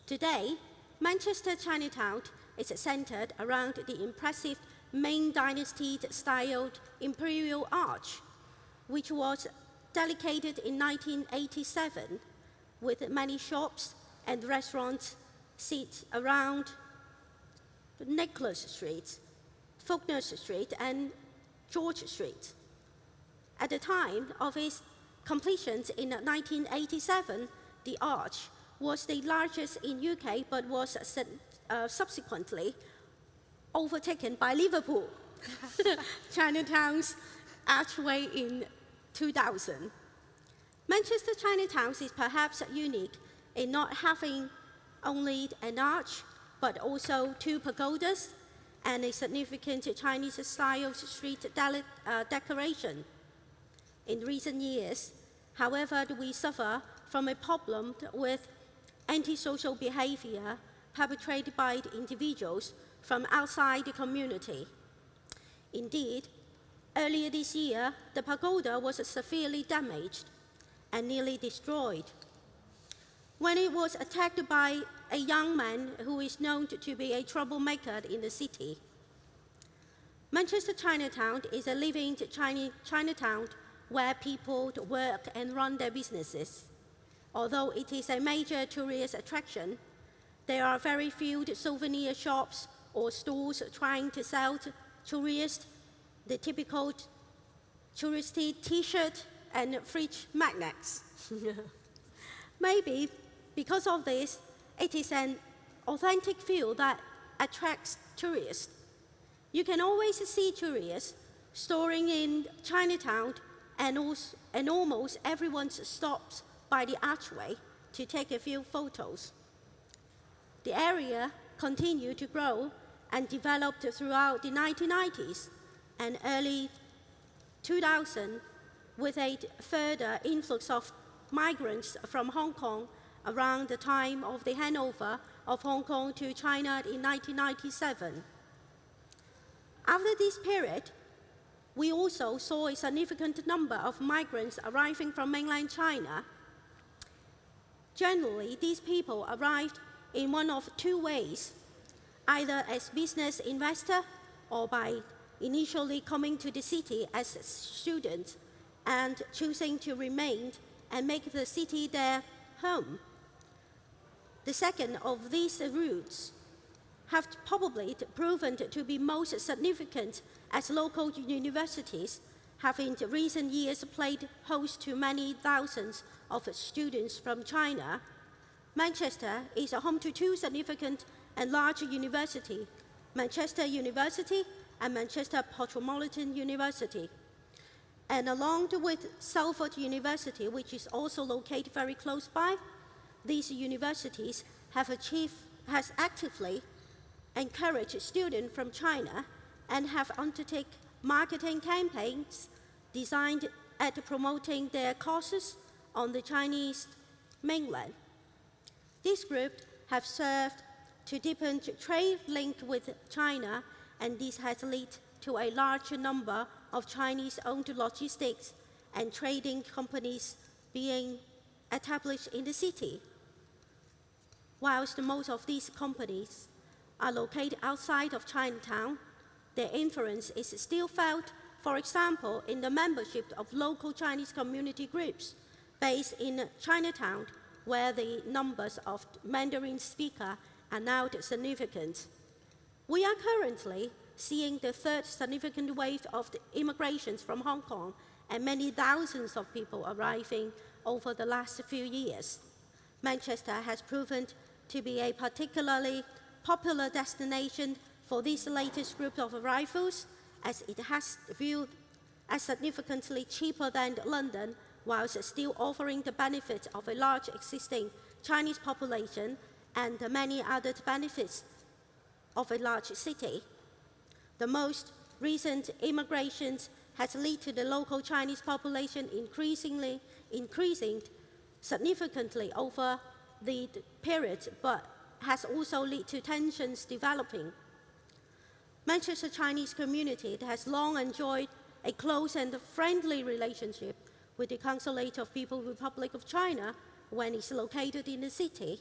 Today, Manchester Chinatown is centered around the impressive Ming Dynasty styled Imperial Arch, which was dedicated in 1987 with many shops and restaurants sit around Nicholas Street, Faulkner Street, and George Street. At the time of its completion in 1987, the arch was the largest in UK but was uh, subsequently overtaken by Liverpool, Chinatown's archway in 2000. Manchester Chinatown is perhaps unique in not having only an arch but also two pagodas and a significant Chinese style street uh, decoration in recent years. However, we suffer from a problem with antisocial behavior perpetrated by individuals from outside the community. Indeed, earlier this year, the pagoda was severely damaged and nearly destroyed. When it was attacked by a young man who is known to be a troublemaker in the city. Manchester Chinatown is a living Chinatown where people work and run their businesses. Although it is a major tourist attraction, there are very few souvenir shops or stores trying to sell to tourists the typical touristy t-shirt and fridge magnets. Maybe because of this, it is an authentic feel that attracts tourists. You can always see tourists storing in Chinatown and, also, and almost everyone stops by the archway to take a few photos. The area continued to grow and developed throughout the 1990s and early 2000 with a further influx of migrants from Hong Kong around the time of the handover of Hong Kong to China in 1997. After this period, we also saw a significant number of migrants arriving from mainland China. Generally, these people arrived in one of two ways, either as business investor or by initially coming to the city as students and choosing to remain and make the city their home. The second of these routes have probably proven to be most significant as local universities have in recent years played host to many thousands of students from China. Manchester is home to two significant and large universities, Manchester University and Manchester Metropolitan University. And along with Salford University, which is also located very close by, these universities have achieved, has actively encouraged students from China and have undertaken marketing campaigns designed at promoting their courses on the Chinese mainland. This group have served to deepen trade link with China, and this has led to a large number of Chinese-owned logistics and trading companies being established in the city. Whilst most of these companies are located outside of Chinatown, their influence is still felt, for example, in the membership of local Chinese community groups based in Chinatown, where the numbers of Mandarin speakers are now significant. We are currently seeing the third significant wave of immigrations from Hong Kong and many thousands of people arriving over the last few years. Manchester has proven to be a particularly popular destination for this latest group of arrivals as it has viewed as significantly cheaper than London whilst still offering the benefits of a large existing Chinese population and the many other benefits of a large city. The most recent immigrations has led to the local Chinese population increasingly increasing significantly over the period, but has also led to tensions developing. Manchester Chinese community has long enjoyed a close and friendly relationship with the Consulate of People's Republic of China when it's located in the city.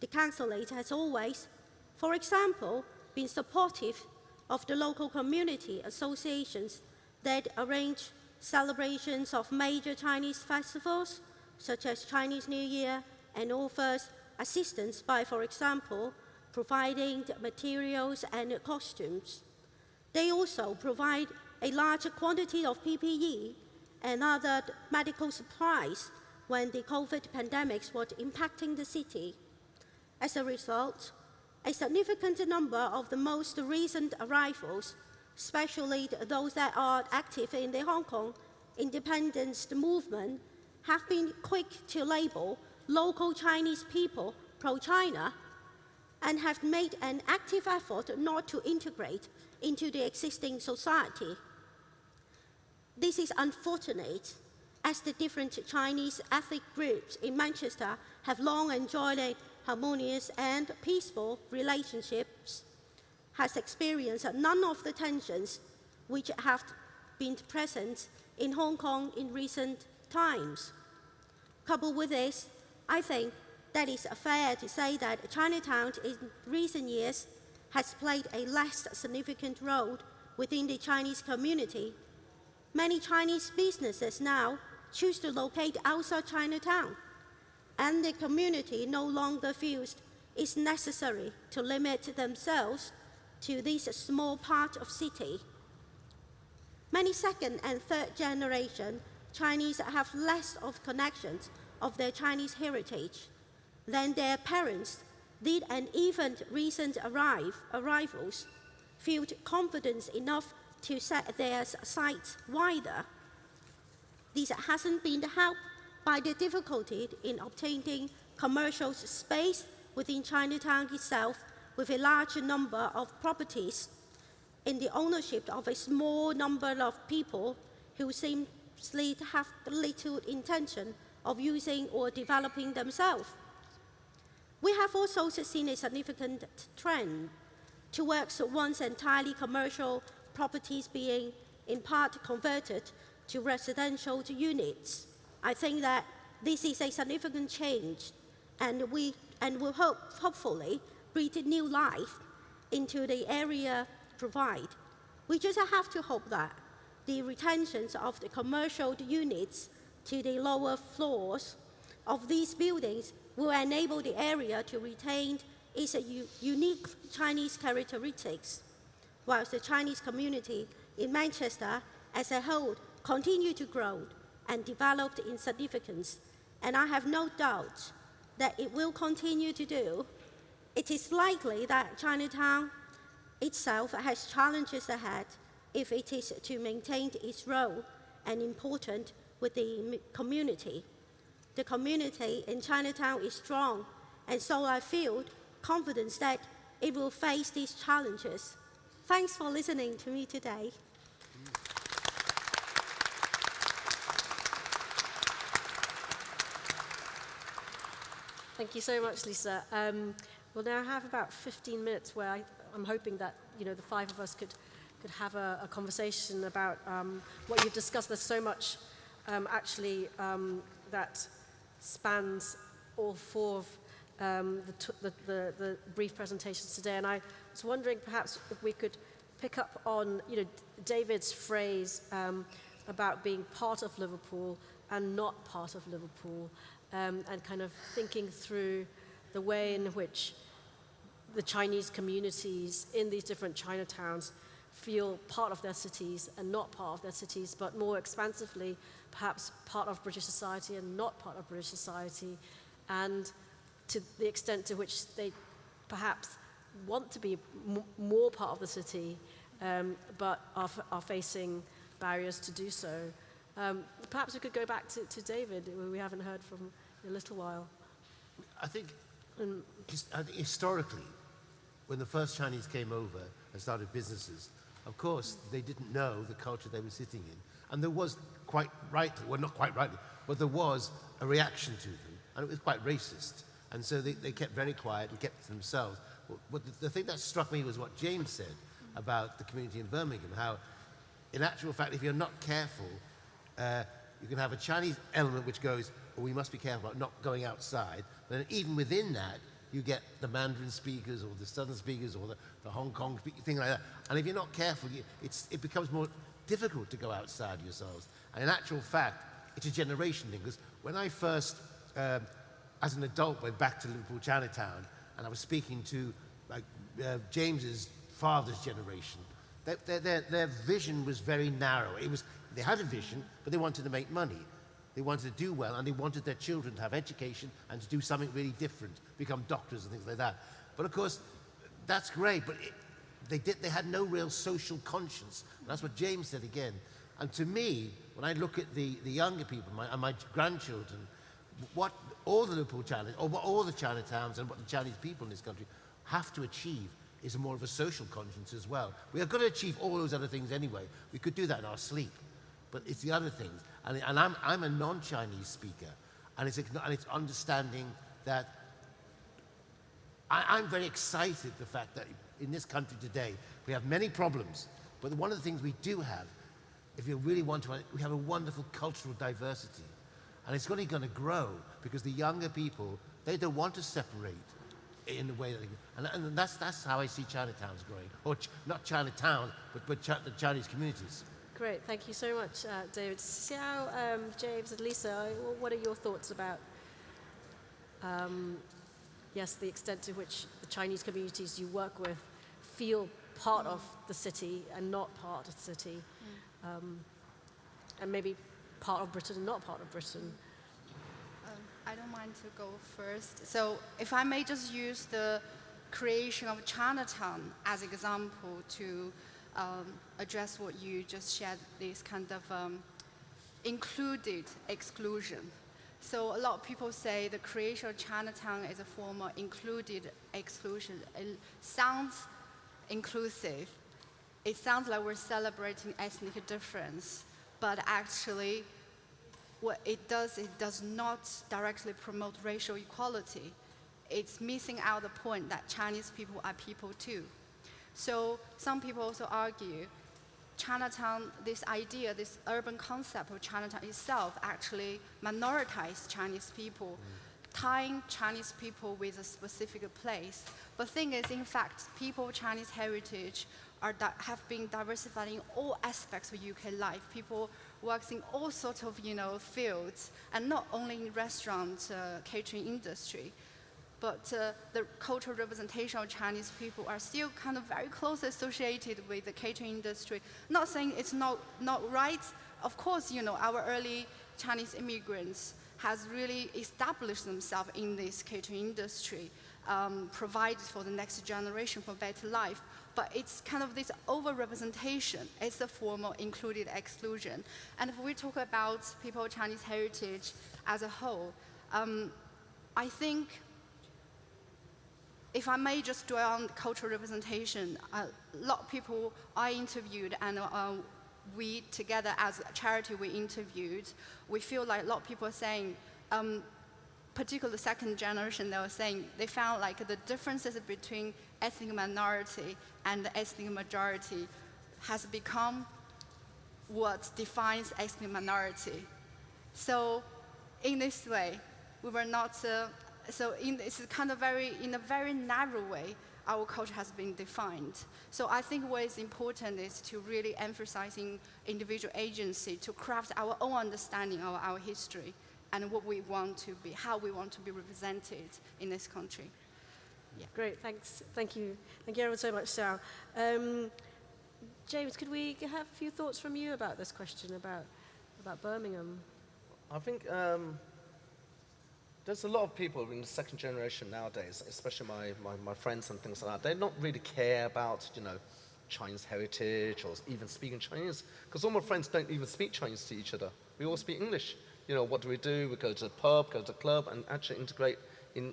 The consulate has always, for example, been supportive of the local community associations that arrange celebrations of major Chinese festivals, such as Chinese New Year and offers assistance by, for example, providing materials and costumes. They also provide a large quantity of PPE and other medical supplies when the COVID pandemic was impacting the city. As a result, a significant number of the most recent arrivals, especially those that are active in the Hong Kong independence movement, have been quick to label local Chinese people pro-China and have made an active effort not to integrate into the existing society. This is unfortunate as the different Chinese ethnic groups in Manchester have long enjoyed harmonious and peaceful relationships, has experienced none of the tensions which have been present in Hong Kong in recent times. Coupled with this, I think that it's fair to say that Chinatown in recent years has played a less significant role within the Chinese community. Many Chinese businesses now choose to locate outside Chinatown, and the community no longer feels it's necessary to limit themselves to this small part of city. Many second and third generation Chinese have less of connections of their Chinese heritage than their parents did and even recent arrive, arrivals felt confidence enough to set their sights wider. This hasn't been helped by the difficulty in obtaining commercial space within Chinatown itself with a large number of properties in the ownership of a small number of people who seem to have little intention of using or developing themselves. We have also seen a significant trend towards once entirely commercial properties being in part converted to residential units. I think that this is a significant change and we and will hope, hopefully breathe new life into the area provide. We just have to hope that the retentions of the commercial units to the lower floors of these buildings will enable the area to retain its unique Chinese characteristics, whilst the Chinese community in Manchester as a whole continue to grow and develop in significance. And I have no doubt that it will continue to do. It is likely that Chinatown itself has challenges ahead if it is to maintain its role and importance with the community. The community in Chinatown is strong, and so I feel confidence that it will face these challenges. Thanks for listening to me today. Thank you so much, Lisa. Um, we'll now have about 15 minutes where I, I'm hoping that you know the five of us could could have a, a conversation about um, what you've discussed. There's so much um, actually um, that spans all four of um, the, the, the, the brief presentations today. And I was wondering perhaps if we could pick up on you know David's phrase um, about being part of Liverpool and not part of Liverpool um, and kind of thinking through the way in which the Chinese communities in these different Chinatowns feel part of their cities and not part of their cities, but more expansively, perhaps part of British society and not part of British society, and to the extent to which they perhaps want to be more part of the city, um, but are, are facing barriers to do so. Um, perhaps we could go back to, to David, who we haven't heard from in a little while. I think, um, I think historically, when the first Chinese came over and started businesses, of course, they didn't know the culture they were sitting in. And there was quite rightly, well, not quite rightly, but there was a reaction to them, and it was quite racist. And so they, they kept very quiet and kept to themselves. But the, the thing that struck me was what James said about the community in Birmingham, how, in actual fact, if you're not careful, uh, you can have a Chinese element which goes, we must be careful about not going outside. But even within that, you get the Mandarin speakers or the Southern speakers or the, the Hong Kong speakers, thing like that. And if you're not careful, you, it becomes more difficult to go outside yourselves. And in actual fact, it's a generation thing. Because when I first, um, as an adult, went back to Liverpool Chinatown, and I was speaking to like uh, James's father's generation, their, their, their vision was very narrow. It was, they had a vision, but they wanted to make money. They wanted to do well, and they wanted their children to have education and to do something really different, become doctors and things like that. But of course, that's great, but it, they, did, they had no real social conscience. And that's what James said again. And to me, when I look at the, the younger people my, and my grandchildren, what all the Liverpool China, or what all the Chinatowns and what the Chinese people in this country have to achieve is more of a social conscience as well. We are going to achieve all those other things anyway. We could do that in our sleep. But it's the other things. And, and I'm, I'm a non-Chinese speaker. And it's, and it's understanding that I, I'm very excited the fact that in this country today, we have many problems. But one of the things we do have, if you really want to, we have a wonderful cultural diversity. And it's only going to grow because the younger people, they don't want to separate in the way that they, and, and that's, that's how I see Chinatowns growing. Or ch not Chinatown, but, but ch the Chinese communities. Great, thank you so much, uh, David. Xiao, um, James, and Lisa, what are your thoughts about, um, yes, the extent to which the Chinese communities you work with feel part of the city and not part of the city, mm. um, and maybe part of Britain and not part of Britain? I don't mind to go first. So if I may just use the creation of Chinatown as example to um, address what you just shared, this kind of um, included exclusion. So a lot of people say the creation of Chinatown is a form of included exclusion. It sounds inclusive. It sounds like we're celebrating ethnic difference, but actually, what it does, it does not directly promote racial equality. It's missing out the point that Chinese people are people too. So some people also argue Chinatown, this idea, this urban concept of Chinatown itself actually minoritized Chinese people, tying Chinese people with a specific place. But thing is, in fact, people of Chinese heritage are have been diversified in all aspects of UK life. People works in all sorts of you know fields, and not only in restaurant uh, catering industry but uh, the cultural representation of Chinese people are still kind of very closely associated with the catering industry. Not saying it's not, not right. Of course, you know, our early Chinese immigrants has really established themselves in this catering industry, um, provided for the next generation for better life. But it's kind of this overrepresentation. It's a form of included exclusion. And if we talk about people of Chinese heritage as a whole, um, I think if I may just dwell on cultural representation, a lot of people I interviewed and uh, we together as a charity we interviewed, we feel like a lot of people are saying, um, particularly the second generation, they were saying they found like the differences between ethnic minority and ethnic majority has become what defines ethnic minority. So in this way, we were not uh, so in, it's kind of very, in a very narrow way, our culture has been defined. So I think what is important is to really emphasizing individual agency to craft our own understanding of our history and what we want to be, how we want to be represented in this country. Yeah. Great, thanks. Thank you. Thank you everyone so much, Sarah. Um, James, could we have a few thoughts from you about this question about, about Birmingham? I think um, there's a lot of people in the second generation nowadays, especially my, my, my, friends and things like that, they don't really care about, you know, Chinese heritage or even speaking Chinese. Because all my friends don't even speak Chinese to each other. We all speak English. You know, what do we do? We go to the pub, go to the club, and actually integrate in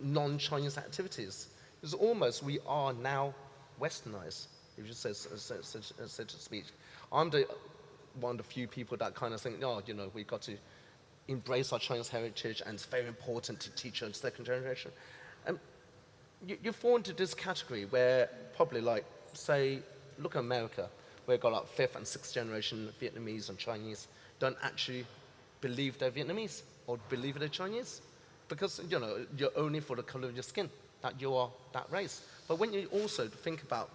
non-Chinese activities. It's almost, we are now westernized, if you say, so, so, so, so to speak. I'm the, one of the few people that kind of think, oh, you know, we've got to embrace our Chinese heritage and it's very important to teach our second generation. Um, you, you fall into this category where probably like, say, look at America, where got like fifth and sixth generation Vietnamese and Chinese don't actually believe they're Vietnamese or believe they're Chinese because, you know, you're only for the color of your skin, that you are that race. But when you also think about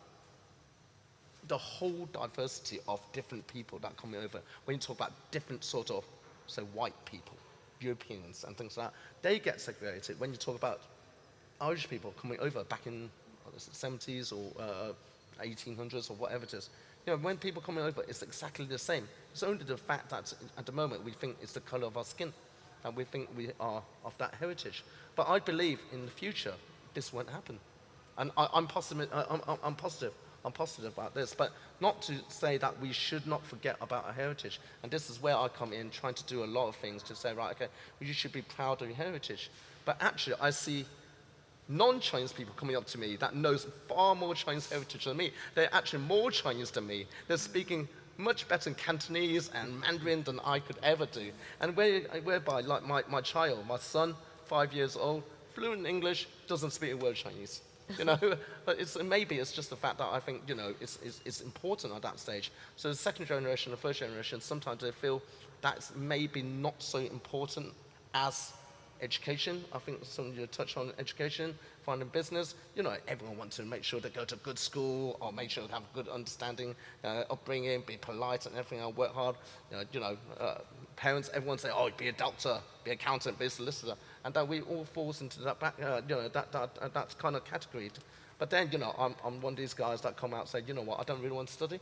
the whole diversity of different people that come over, when you talk about different sort of so white people, Europeans and things like that, they get segregated. When you talk about Irish people coming over back in the 70s or uh, 1800s or whatever it is, you know, when people coming over, it's exactly the same. It's only the fact that at the moment we think it's the color of our skin and we think we are of that heritage. But I believe in the future this won't happen. And I, am I'm, I'm positive I'm positive about this, but not to say that we should not forget about our heritage. And this is where I come in, trying to do a lot of things to say, right, okay, well, you should be proud of your heritage. But actually, I see non-Chinese people coming up to me that knows far more Chinese heritage than me. They're actually more Chinese than me. They're speaking much better in Cantonese and Mandarin than I could ever do. And where, whereby, like my, my child, my son, five years old, fluent in English, doesn't speak a word Chinese you know, it's, maybe it's just the fact that I think, you know, it's, it's, it's important at that stage. So the second generation, the first generation, sometimes they feel that's maybe not so important as education. I think some of you touch on education, finding business. You know, everyone wants to make sure they go to a good school or make sure they have a good understanding, uh, upbringing, be polite and everything, and work hard. You know, you know uh, parents, everyone say, oh, be a doctor, be an accountant, be a solicitor and that we all falls into that, back, uh, you know, that, that, uh, that kind of category. But then, you know, I'm, I'm one of these guys that come out and say, you know what, I don't really want to study.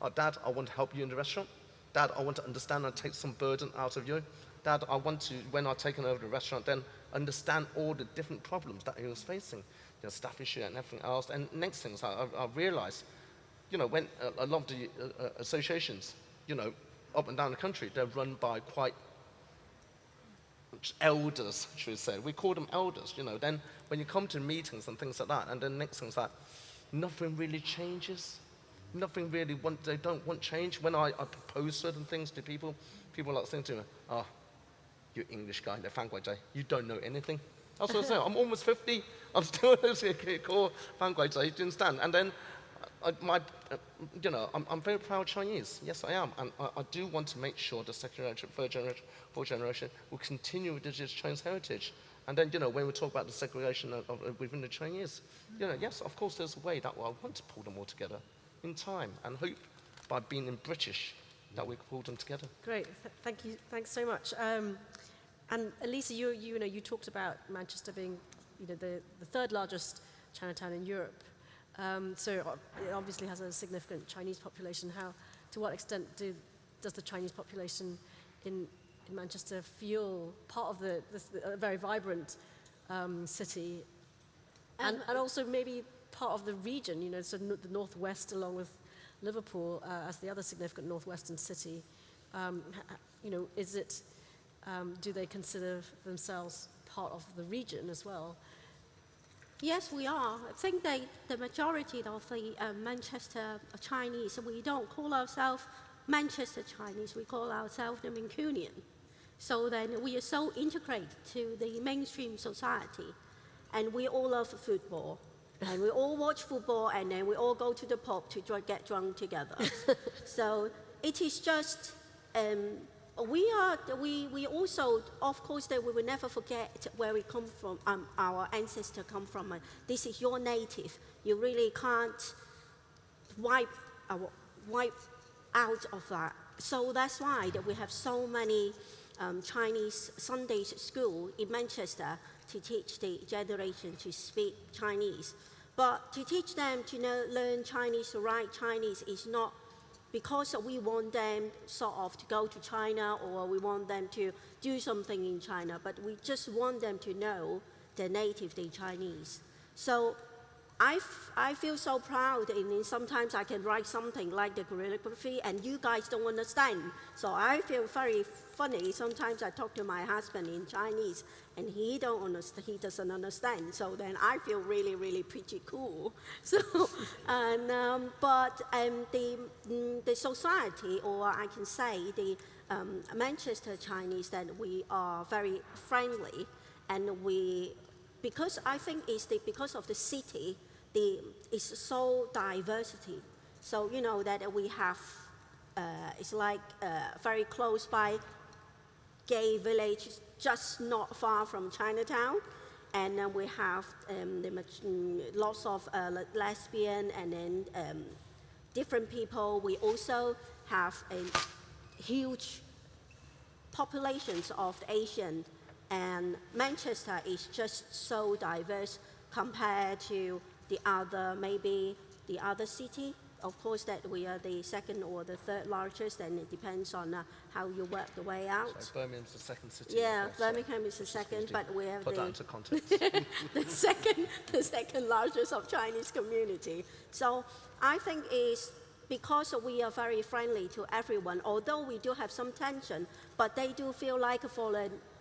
Oh, Dad, I want to help you in the restaurant. Dad, I want to understand and take some burden out of you. Dad, I want to, when I've taken over the restaurant, then understand all the different problems that he was facing, you know, staff issue and everything else. And next thing I, I, I realized, you know, when a, a lot of the uh, uh, associations, you know, up and down the country, they're run by quite elders, should we say. We call them elders, you know. Then when you come to meetings and things like that, and then next thing's like, nothing really changes. Nothing really, want, they don't want change. When I, I propose certain things to people, people are like saying to me, oh, you English guy, the Fan you don't know anything. That's what I say. I'm almost 50. I'm still a core Fan Guai do you? And then I, my, uh, you know, I'm, I'm very proud Chinese. Yes, I am. And I, I do want to make sure the second generation, third generation, fourth generation will continue with this Chinese heritage. And then, you know, when we talk about the segregation of, of, within the Chinese, you know, yes, of course, there's a way that I want to pull them all together in time and hope by being in British that we can pull them together. Great, Th- thank you, thanks so much. Um, and Elisa, you, you, know, you talked about Manchester being, you know, the, the third largest Chinatown in Europe. Um, so uh, it obviously has a significant Chinese population. How, to what extent do, does the Chinese population in, in Manchester feel part of the, this, a very vibrant um, city, and, and also maybe part of the region? You know, so no- the northwest, along with Liverpool uh, as the other significant northwestern city. Um, you know, is it? Um, do they consider themselves part of the region as well? Yes, we are. I think that the majority of the uh, Manchester Chinese, we don't call ourselves Manchester Chinese, we call ourselves the Mancunian. So then we are so integrated to the mainstream society, and we all love football. And we all watch football, and then we all go to the pub to dr- get drunk together. so it is just um, we are we, we also of course that we will never forget where we come from um, our ancestors come from. Uh, this is your native. You really can't wipe uh, wipe out of that. So that's why that we have so many um, chinese sunday school in manchester to teach the generation to speak chinese but to teach them to know, learn chinese to write chinese is not because we want them sort of to go to China or we want them to do something in China, but we just want them to know the native, the Chinese. So I, I feel so proud, and sometimes I can write something like the calligraphy, and you guys don't understand. So I feel very funny. Sometimes I talk to my husband in Chinese, and he don't understand. He doesn't understand. So then I feel really, really pretty cool. So, and um, but um, the mm, the society, or I can say the um, Manchester Chinese, that we are very friendly, and we because I think it's the, because of the city, the, it's so diversity. So you know that we have, uh, it's like uh, very close by gay village, just not far from Chinatown. And then we have um, the, mm, lots of uh, lesbian and then um, different people. We also have a huge populations of Asian, and Manchester is just so diverse compared to the other, maybe the other city. Of course, that we are the second or the third largest, and it depends on uh, how you work the way out. So Birmingham's the second city. Yeah, of course, so Birmingham is the second, but we have Put that the, into context. the second, the second largest of Chinese community. So I think is because we are very friendly to everyone, although we do have some tension, but they do feel like for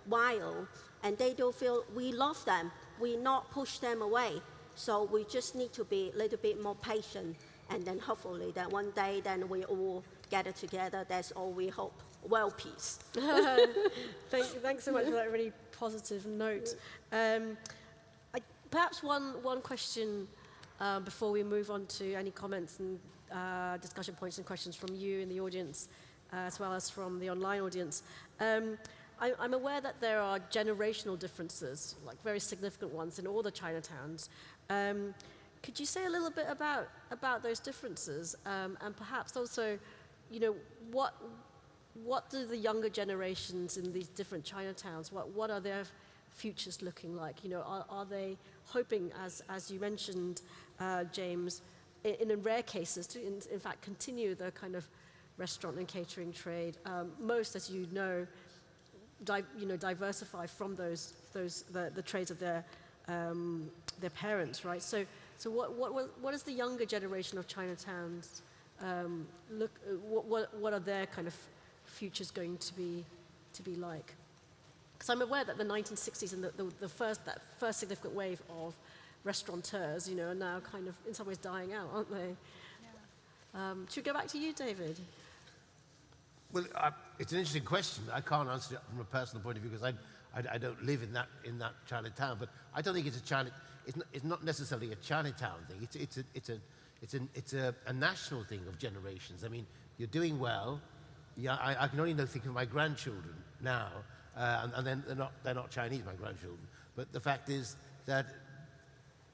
while, and they do feel we love them. We not push them away. So we just need to be a little bit more patient, and then hopefully that one day then we all gather together. That's all we hope. Well, peace. Thank, thanks so much for that really positive note. Um, I, perhaps one, one question um, before we move on to any comments and uh, discussion points and questions from you in the audience, uh, as well as from the online audience. Um, I, I'm aware that there are generational differences, like very significant ones, in all the Chinatowns. Um, could you say a little bit about, about those differences um, and perhaps also, you know, what, what do the younger generations in these different Chinatowns, what, what are their futures looking like? You know, are, are they hoping, as, as you mentioned, uh, James, in, in rare cases, to in, in fact continue the kind of restaurant and catering trade? Um, most, as you know, di- you know, diversify from those, those the, the trades of their, um, their parents, right? So, so what, what, what- what is the younger generation of Chinatowns um, look? What, what, what are their kind of futures going to be, to be like? Because I'm aware that the 1960s and the, the, the first, that first significant wave of restaurateurs, you know, are now kind of in some ways dying out, aren't they? Um, should we go back to you, David? Well, I, it's an interesting question. I can't answer it from a personal point of view because I, I, I don't live in that, in that Chinatown. But I don't think it's a China, it's not, it's not necessarily a Chinatown thing. It's, it's, a, it's, a, it's, an, it's a, a national thing of generations. I mean, you're doing well. Yeah, I, I can only think of my grandchildren now, uh, and, and then they're not, they're not Chinese, my grandchildren. But the fact is that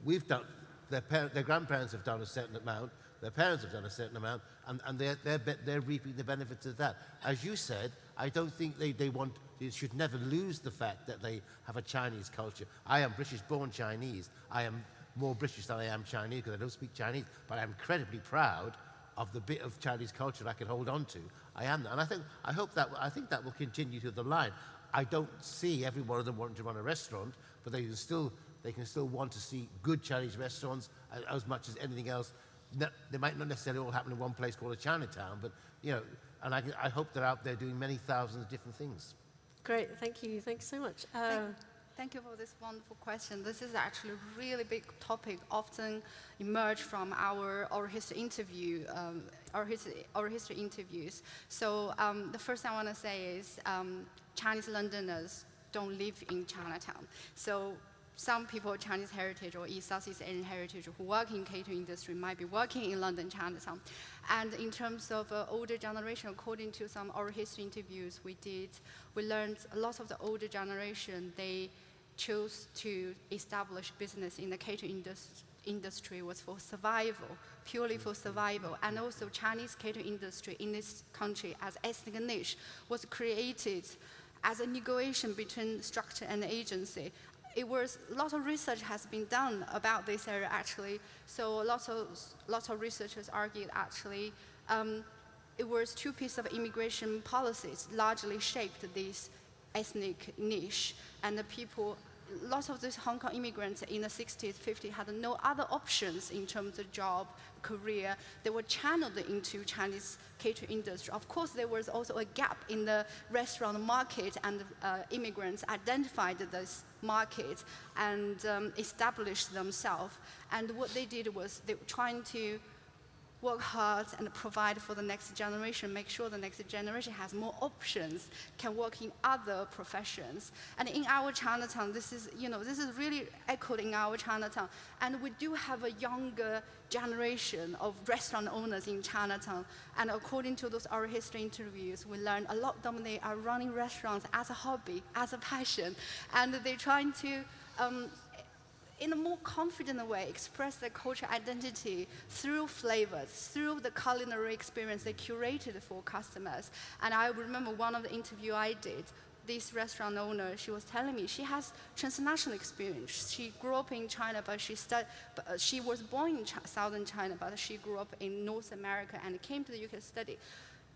we've done, their, parent, their grandparents have done a certain amount, their parents have done a certain amount, and, and they're, they're, they're reaping the benefits of that. As you said, I don't think they, they want, they should never lose the fact that they have a Chinese culture. I am British born Chinese. I am more British than I am Chinese because I don't speak Chinese, but I'm incredibly proud of the bit of Chinese culture I can hold on to. I am that. And I think, I hope that, I think that will continue through the line. I don't see every one of them wanting to run a restaurant, but they can still, they can still want to see good Chinese restaurants as, as much as anything else. No, they might not necessarily all happen in one place called a Chinatown, but, you know, and I, I hope they're out there doing many thousands of different things. Great, thank you. Thanks so much. Uh, Thank, thank you for this wonderful question. This is actually a really big topic, often emerge from our oral history interview, um, oral, history, oral history interviews. So um, the first thing I want to say is um, Chinese Londoners don't live in Chinatown. So some people, of Chinese heritage or East Southeast Asian heritage, who work in catering industry might be working in London, Chinatown. And in terms of uh, older generation, according to some oral history interviews we did, we learned a lot of the older generation, they chose to establish business in the catering indus- industry was for survival, purely for survival. And also Chinese catering industry in this country as ethnic niche was created as a negotiation between structure and agency it was a lot of research has been done about this area actually. So lots of lots of researchers argued actually um, it was two pieces of immigration policies largely shaped this ethnic niche, and the people. Lots of these Hong Kong immigrants in the 60s, 50s had no other options in terms of job, career. They were channeled into Chinese catering industry. Of course, there was also a gap in the restaurant market, and uh, immigrants identified this market and um, established themselves. And what they did was they were trying to work hard and provide for the next generation, make sure the next generation has more options, can work in other professions. And in our Chinatown, this is, you know, this is really echoed in our Chinatown. And we do have a younger generation of restaurant owners in Chinatown. And according to those oral history interviews, we learned a lot of them, they are running restaurants as a hobby, as a passion. And they're trying to um, in a more confident way, express their cultural identity through flavors, through the culinary experience they curated for customers. And I remember one of the interview I did, this restaurant owner, she was telling me she has transnational experience. She grew up in China, but she, stud, but, uh, she was born in Ch southern China, but she grew up in North America and came to the UK to study.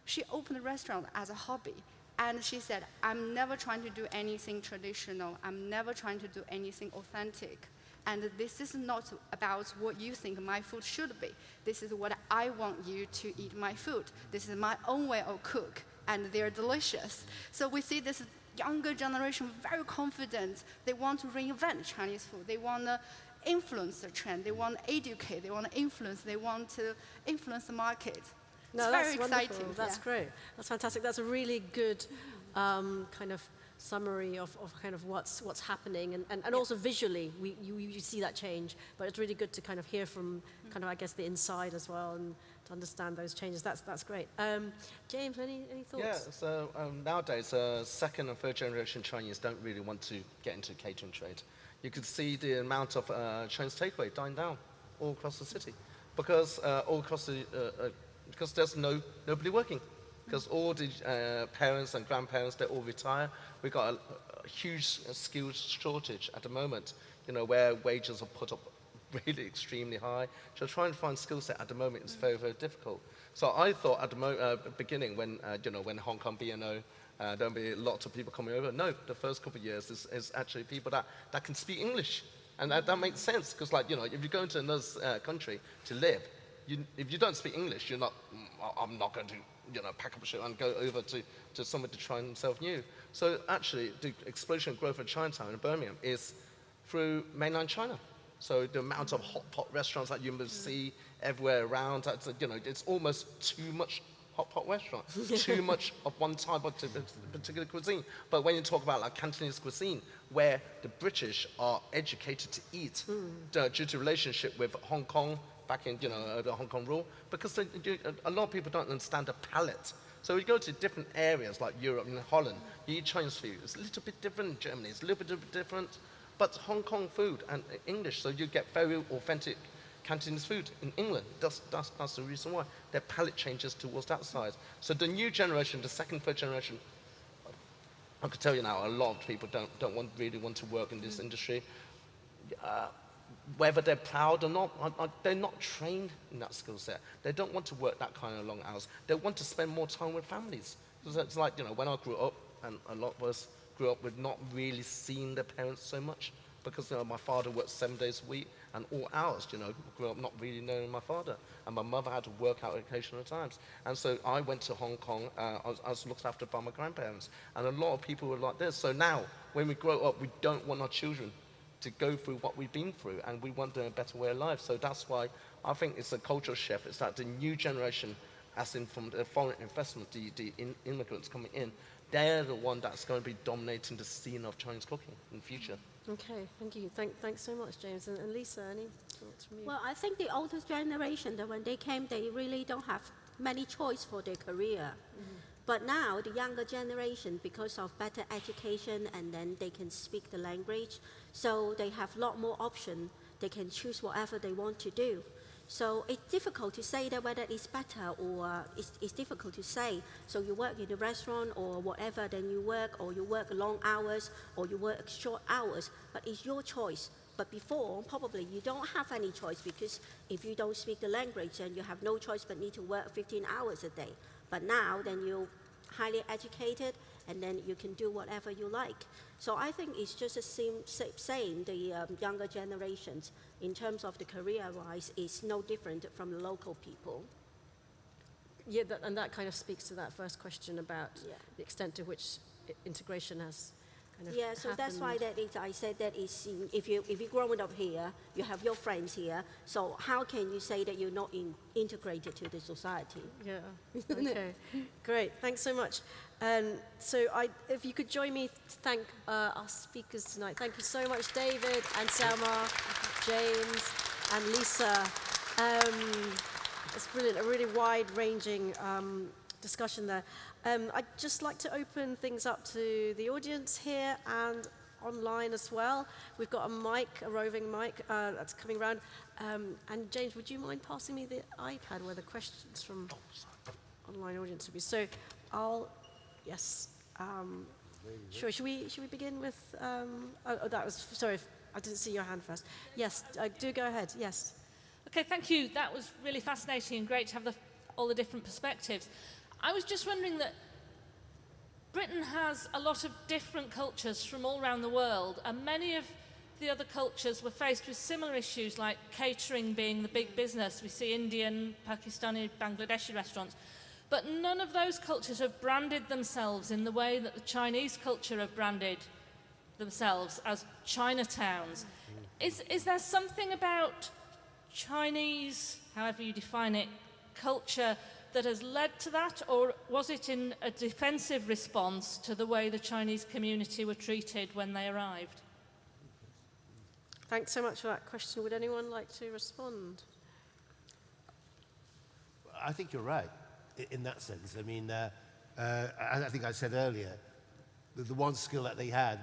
She opened a restaurant as a hobby. And she said, I'm never trying to do anything traditional. I'm never trying to do anything authentic. And this is not about what you think my food should be. This is what I want you to eat my food. This is my own way of cook, and they're delicious. So we see this younger generation very confident. They want to reinvent Chinese food. They want to influence the trend. They want to educate. They want to influence. They want to influence the market. no, it's that's very wonderful. exciting. That's yeah. great. That's fantastic. That's a really good um, kind of summary of, of kind of what's what's happening. And, and, and also visually we you, you see that change. But it's really good to kind of hear from kind of I guess the inside as well and to understand those changes. That's that's great. Um, James any, any thoughts? Yeah, so um, nowadays, uh, second and third generation Chinese don't really want to get into catering trade. You could see the amount of uh, Chinese takeaway dying down all across the city because uh, all across the uh, uh, because there's no nobody working because all the uh, parents and grandparents they all retire. We've got a, a huge skills shortage at the moment. You know where wages are put up really extremely high. So trying to find skill set at the moment is very very difficult. So I thought at the uh, beginning when uh, you know when Hong Kong BNO uh, there'll be lots of people coming over. No, the first couple of years is, is actually people that, that can speak English. And that, that makes sense because, like, you know, if you go into another uh, country to live, you, if you don't speak English, you're not, "Mm, I'm not going to, you know, pack up a shit and go over to, to somewhere to try themselves new. So actually, the explosion and growth of Chinatown in Birmingham is through mainland China. So the amount of hot pot restaurants that you must see everywhere around, that's, you know, it's almost too much hot pot restaurant, too much of one type of particular cuisine. But when you talk about like Cantonese cuisine, where the British are educated to eat uh, due to relationship with Hong Kong back in, you know, uh, the Hong Kong rule, because they, a lot of people don't understand the palate. So we go to different areas like Europe and Holland, you eat Chinese food. It's a little bit different in Germany, it's a little bit different. But Hong Kong food and English, so you get very authentic Cantonese food in England. That's, that's, that's the reason why. Their palate changes towards that side. So the new generation, the second, third generation, I can tell you now, a lot of people don't, don't want, really want to work in this industry. Uh, whether they're proud or not, they're not trained in that skill set. They don't want to work that kind of long hours. They want to spend more time with families. It's like, you know, when I grew up, and a lot of us grew up with not really seeing their parents so much, because you know, my father worked seven days a week and all hours, you know, grew up not really knowing my father. And my mother had to work out occasional times. And so I went to Hong Kong, uh, I, was, I was looked after by my grandparents. And a lot of people were like this. So now, when we grow up, we don't want our children to go through what we've been through and we want a better way of life. So that's why I think it's a cultural shift. It's that the new generation, as in from the foreign investment, the, the in, immigrants coming in, they're the one that's going to be dominating the scene of Chinese cooking in the future. Okay, thank you. Thank, thanks so much, James. And, and Lisa, any thoughts from you? Well, I think the older generation, that when they came, they really don't have many choice for their career. Mm-hmm. But now, the younger generation, because of better education and then they can speak the language, so they have a lot more option. They can choose whatever they want to do. So it's difficult to say that whether it's better or it's, it's difficult to say. So you work in a restaurant or whatever, then you work, or you work long hours, or you work short hours. But it's your choice. But before, probably you don't have any choice because if you don't speak the language, then you have no choice but need to work 15 hours a day. But now, then you're highly educated, and then you can do whatever you like. So I think it's just the same, same the um, younger generations in terms of the career-wise is no different from the local people. Yeah, that, and that kind of speaks to that first question about Yeah. the extent to which integration has kind of Yeah, so that's why that is, I said that is, in- if you, if you're growing up here, you have your friends here, so how can you say that you're not in, integrated to the society? Yeah. Okay. Great. Thanks so much. Um, so, I, if you could join me to thank uh, our speakers tonight. Thank you so much, David and Selma, James and Lisa. Um, it's brilliant. A really wide-ranging um, discussion there. Um, I'd just like to open things up to the audience here and online as well. We've got a mic, a roving mic uh, that's coming around. Um, and James, would you mind passing me the iPad where the questions from online audience will be? So I'll, yes. Um, sure. Should we should we begin with? Um, oh, oh, that was sorry. I didn't see your hand first. Yes. Uh, do go ahead. Yes. Okay, thank you. That was really fascinating and great to have the, all the different perspectives. I was just wondering that Britain has a lot of different cultures from all around the world, and many of the other cultures were faced with similar issues like catering being the big business. We see Indian, Pakistani, Bangladeshi restaurants. But none of those cultures have branded themselves in the way that the Chinese culture have branded themselves as Chinatowns. Is, is there something about Chinese, however you define it, culture that has led to that, or was it in a defensive response to the way the Chinese community were treated when they arrived? Thanks so much for that question. Would anyone like to respond? I think you're right in that sense. I mean, uh, uh, I I think I said earlier, the, the one skill that they had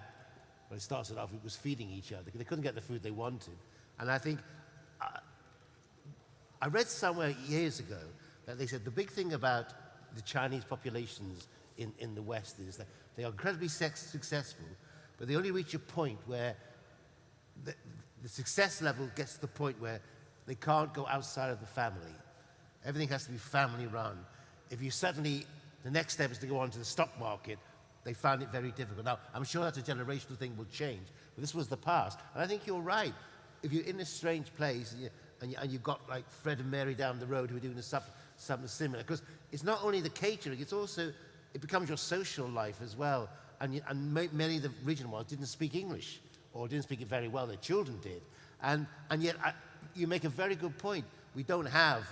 when it started off it was feeding each other. They couldn't get the food they wanted. And I think, uh, I read somewhere years ago that they said the big thing about the Chinese populations in, in the West is that they are incredibly sex successful, but they only reach a point where the, the success level gets to the point where they can't go outside of the family. Everything has to be family run. If you suddenly, the next step is to go on to the stock market, they found it very difficult. Now, I'm sure that's a generational thing will change, but this was the past. And I think you're right. If you're in a strange place, you- and, you, and you've got like Fred and Mary down the road who are doing the stuff, something similar. Because it's not only the catering, it's also, it becomes your social life as well. And, and ma- many of the regional ones didn't speak English or didn't speak it very well, their children did. And, and yet, I, you make a very good point. We don't have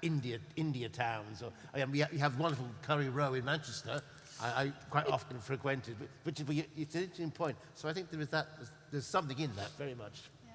India, India towns. Or, I mean, we ha- we have wonderful Curry Row in Manchester, I, I quite often frequented, but- which is, it's an interesting point. So I think there is that, there's, there's something in that very much. Yeah.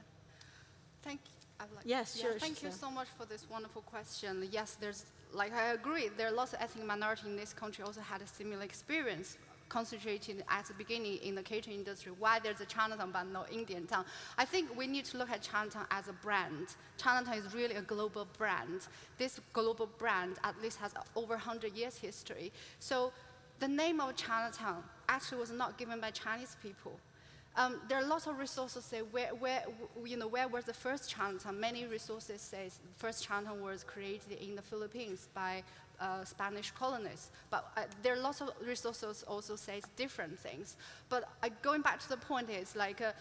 Thank I'd like, Yes, yeah, sure, Thank you so much for this wonderful question. Yes, there's, like I agree, there are lots of ethnic minorities in this country also had a similar experience concentrated at the beginning in the catering industry, why there's a Chinatown but no Indian town. I think we need to look at Chinatown as a brand. Chinatown is really a global brand. This global brand at least has over 100 years history. So the name of Chinatown actually was not given by Chinese people. Um, there are lots of resources say where, where, you know, where was the first Chinatown? Many resources say first Chinatown was created in the Philippines by uh, Spanish colonists. But uh, there are lots of resources also say different things. But uh, going back to the point is like, uh,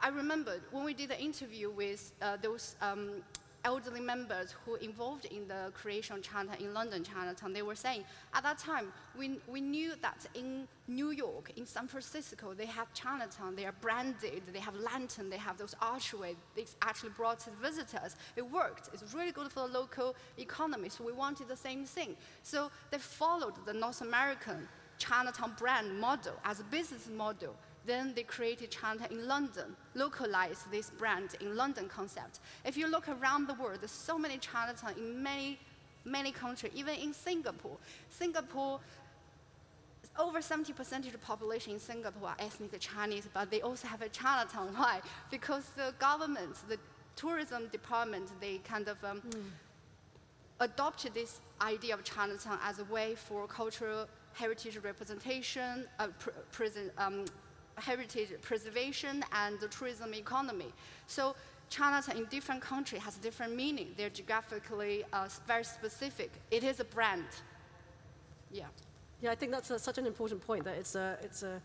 I remember when we did the interview with uh, those um, elderly members who involved in the creation of Chinatown in London, Chinatown, they were saying at that time we, we knew that in New York, in San Francisco, they have Chinatown, they are branded, they have lantern, they have those archways. They actually brought to visitors. It worked. It's really good for the local economy. So we wanted the same thing. So they followed the North American Chinatown brand model as a business model. Then they created Chinatown in London, localized this brand in London concept. If you look around the world, there's so many Chinatown in many, many countries, even in Singapore. Singapore, over 70% of the population in Singapore are ethnic Chinese, but they also have a Chinatown. Why? Because the government, the tourism department, they kind of um, adopted this idea of Chinatown as a way for cultural heritage representation, uh, pr- present, um, heritage preservation, and the tourism economy. So Chinatown in different countries has different meaning. They're geographically uh, very specific. It is a brand. Yeah. Yeah, I think that's a, such an important point that it's a, it's a,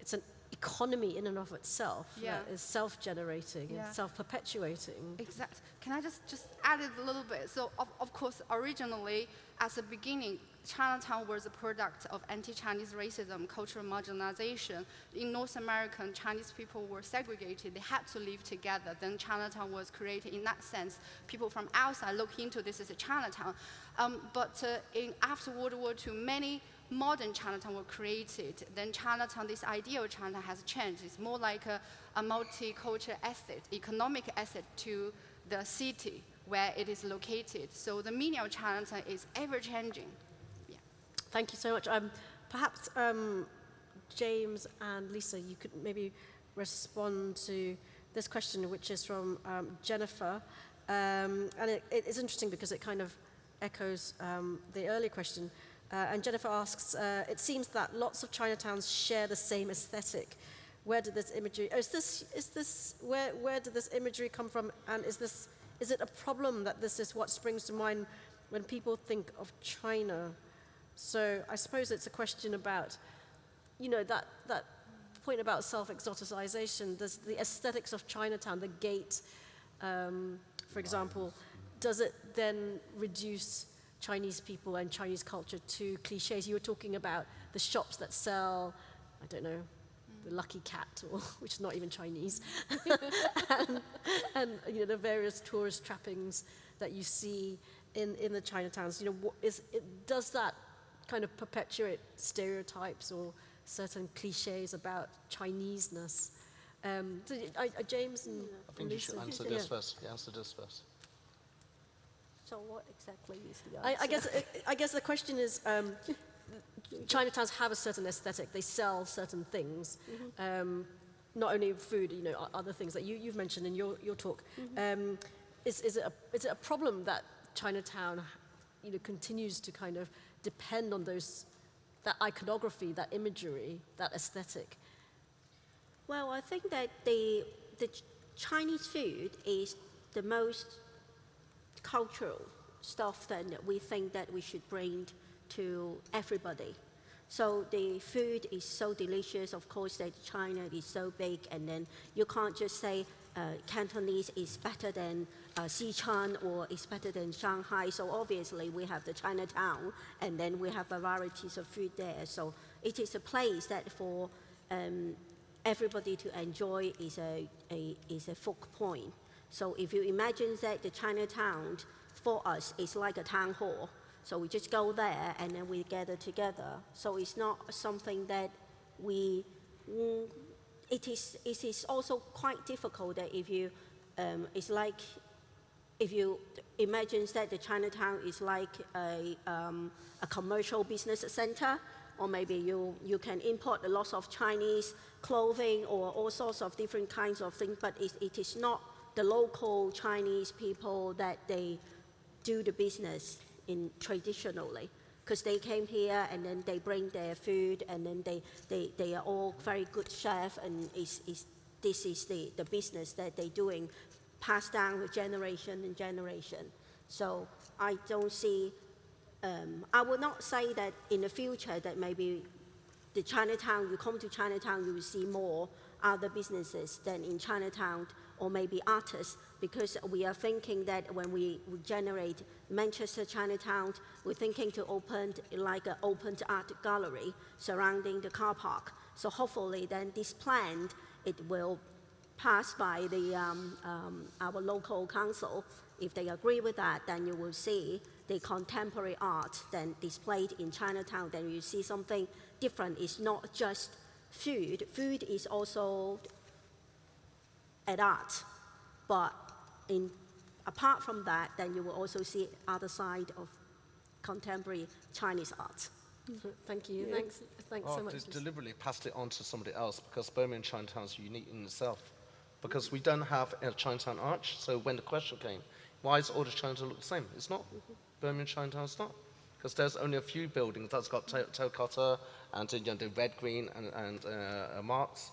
it's an economy in and of itself Yeah. that is self-generating Yeah. and self-perpetuating. Exactly. Can I just, just add it a little bit? So, of, of course, originally, as a beginning, Chinatown was a product of anti-Chinese racism, cultural marginalization. In North America, Chinese people were segregated. They had to live together. Then Chinatown was created in that sense. People from outside look into this as a Chinatown. Um, but uh, in, after World War II, many modern Chinatown were created. Then Chinatown, this idea of Chinatown has changed. It's more like a, a multicultural asset, economic asset to the city where it is located. So the meaning of Chinatown is ever changing. Yeah. Thank you so much. Um, perhaps um, James and Lisa, you could maybe respond to this question, which is from um, Jennifer. Um, and it, it is interesting because it kind of echoes um, the earlier question. Uh, and Jennifer asks, uh, it seems that lots of Chinatowns share the same aesthetic. Where did this imagery, oh, is this, is this, where, where did this imagery come from? And is this, is it a problem that this is what springs to mind when people think of China? So I suppose it's a question about, you know, that, that point about self-exoticization, the aesthetics of Chinatown, the gate, um, for example, does it then reduce Chinese people and Chinese culture to cliches? You were talking about the shops that sell, I don't know, the lucky cat, or, which is not even Chinese, and, and you know, the various tourist trappings that you see in, in the Chinatowns. You know, what is, it, does that kind of perpetuate stereotypes or certain cliches about Chineseness? Um, so, I, I, James and I think you should Lisa, answer yeah. this first. Yeah, answer this first. So what exactly is the I, answer? I guess I guess the question is, um, Chinatowns have a certain aesthetic. They sell certain things, um, not only food, you know, other things that you, you've mentioned in your, your talk. Um, is, is, it a, is it a problem that Chinatown, you know, continues to kind of depend on those, that iconography, that imagery, that aesthetic? Well, I think that the, the Chinese food is the most cultural stuff that we think that we should bring to everybody. So the food is so delicious, of course, that China is so big, and then you can't just say uh, Cantonese is better than uh, Sichuan or is better than Shanghai. So obviously we have the Chinatown, and then we have varieties of food there. So it is a place that for um, everybody to enjoy is a, a, is a focal point. So if you imagine that the Chinatown for us is like a town hall, so we just go there and then we gather together. So it's not something that we, mm, it is, it is also quite difficult that if you, um, it's like, if you imagine that the Chinatown is like a, um, a commercial business center, or maybe you, you can import a lot of Chinese clothing or all sorts of different kinds of things, but it, it is not the local Chinese people that they do the business in traditionally because they came here and then they bring their food and then they, they, they are all very good chef and is, is, this is the, the business that they're doing passed down to generation and generation. So I don't see, um, I would not say that in the future that maybe the Chinatown, you come to Chinatown, you will see more other businesses than in Chinatown or maybe artists because we are thinking that when we, generate Manchester Chinatown, we're thinking to open like an open art gallery surrounding the car park. So hopefully then this plan, it will pass by the, um, um, our local council. If they agree with that, then you will see the contemporary art then displayed in Chinatown. Then you see something different. It's not just food. Food is also an art, but in, apart from that, then you will also see other side of contemporary Chinese art. Thank you. Thanks, thanks Oh, so much. de- deliberately passed it on to somebody else because Birmingham Chinatown is unique in itself. Because we don't have a Chinatown arch, so when the question came, why is all the Chinatown look the same? It's not. Birmingham Chinatown's not. Because there's only a few buildings that's got ter- terracotta and you know, the red, green, and, and uh, uh, marks.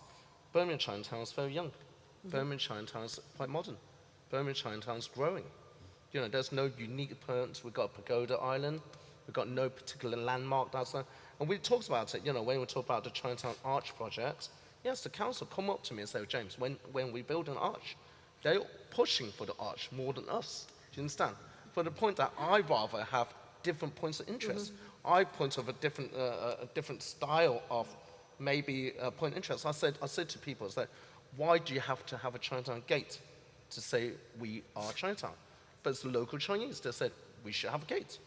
Birmingham Chinatown is very young. Birmingham Chinatown is quite modern. Birmingham Chinatown is growing. You know, there's no unique appearance. We've got Pagoda Island. We've got no particular landmark that's there. And we talked about it, you know, when we talk about the Chinatown Arch project. Yes, the council come up to me and say, James, when, when we build an arch, they're pushing for the arch more than us. Do you understand? For the point that I rather have different points of interest. I point of a different, uh, a different style of maybe a point of interest. I said, I said to people, I said, why do you have to have a Chinatown gate to say we are Chinatown? But it's the local Chinese. They said, we should have a gate.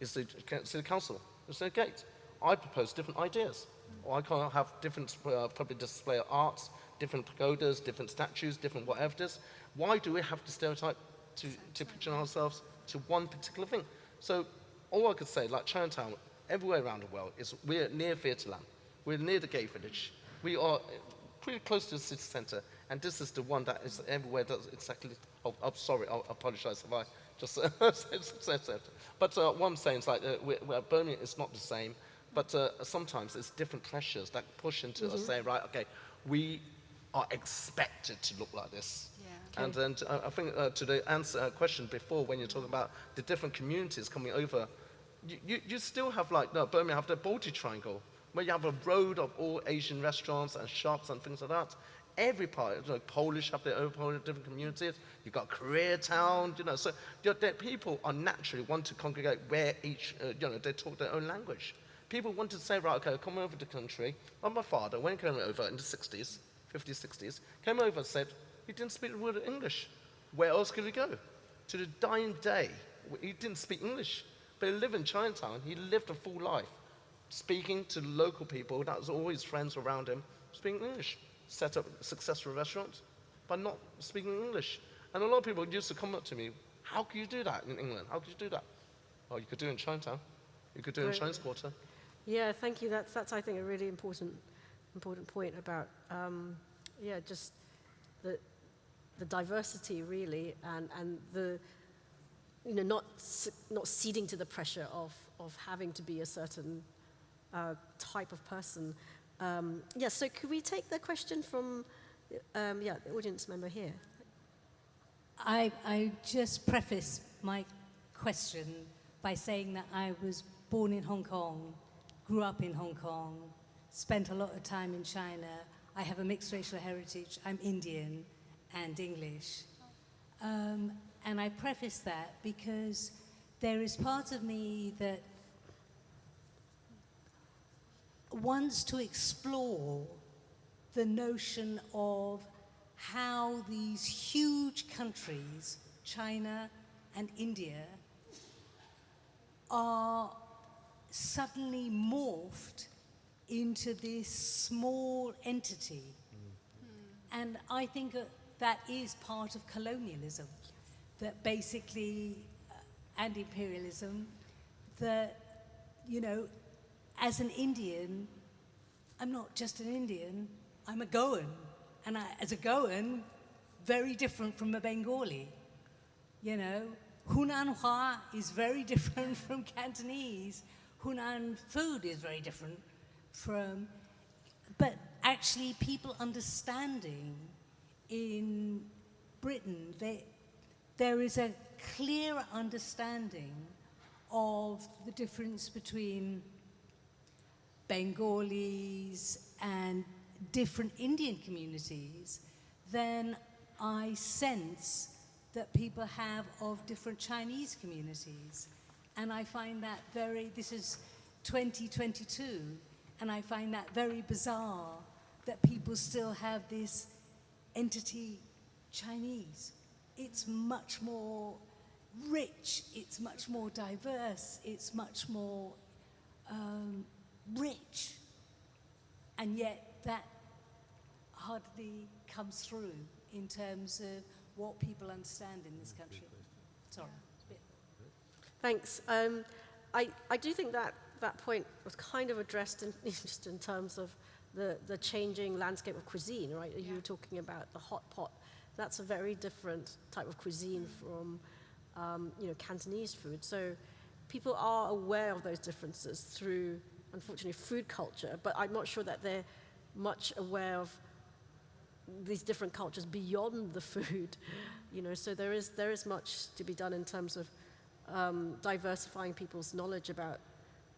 It's the city council. There's no gate. I propose different ideas. Or I can't have different uh, public display of arts, different pagodas, different statues, different whatever it is. Why do we have to stereotype to, to picture ourselves to one particular thing? So all I could say, like Chinatown, everywhere around the world, is we're near Theatreland. We're near the gay village. We are pretty close to the city centre, and this is the one that is everywhere does exactly. Oh, I'm sorry, I apologise if I just said, said. But uh, what I'm saying is like uh, we're, we're, Birmingham is not the same, but uh, sometimes it's different pressures that push into us saying, right, okay, we are expected to look like this. Yeah. And then uh, I think uh, to the answer uh, question before, when you're talking about the different communities coming over, you, you, you still have like no, Birmingham have the Balti Triangle, where you have a road of all Asian restaurants and shops and things like that. Every part, you know, Polish have their own Polish different communities. You've got Koreatown, you know. So you know, people are naturally want to congregate where each, uh, you know, they talk their own language. People want to say, right, okay, come over to the country. Well, my father, when he came over in the 60s, 50s, 60s, came over and said he didn't speak a word of English. Where else could he go? To the dying day, he didn't speak English, but he lived in Chinatown. He lived a full life, speaking to local people. That was always friends around him, speaking English. Set up successful restaurants, but not speaking English. And a lot of people used to come up to me, how can you do that in England? How could you do that? Oh, you could do it in Chinatown. You could do it in. Chinese Quarter. Yeah, thank you. That's, that's I think, a really important, important point about, um, yeah, just the, the diversity, really, and, and the, you know, not, not ceding to the pressure of, of having to be a certain uh, type of person. Um, yeah, so could we take the question from, um, yeah, the audience member here? I, I just preface my question by saying that I was born in Hong Kong, grew up in Hong Kong, spent a lot of time in China. I have a mixed racial heritage. I'm Indian. and English. Um, and I preface that because there is part of me that wants to explore the notion of how these huge countries, China and India, are suddenly morphed into this small entity. And I think that that is part of colonialism, that basically, uh, and imperialism, that, you know, as an Indian, I'm not just an Indian, I'm a Goan. And I, as a Goan, very different from a Bengali. You know, Hunan Hua is very different from Cantonese. Hunan food is very different from, but actually people understanding in Britain, they, there is a clearer understanding of the difference between Bengalis and different Indian communities than I sense that people have of different Chinese communities. And I find that very, this is 2022, and I find that very bizarre that people still have this entity Chinese. It's much more rich, it's much more diverse, it's much more um, rich. And yet that hardly comes through in terms of what people understand in this country. Sorry. it's a bit- Thanks. Um, I, I do think that that point was kind of addressed in, just in terms of the, the changing landscape of cuisine, right? You were talking about the hot pot. That's a very different type of cuisine from, um, you know, Cantonese food. So people are aware of those differences through, unfortunately, food culture, but I'm not sure that they're much aware of these different cultures beyond the food, you know. So there is there is much to be done in terms of um, diversifying people's knowledge about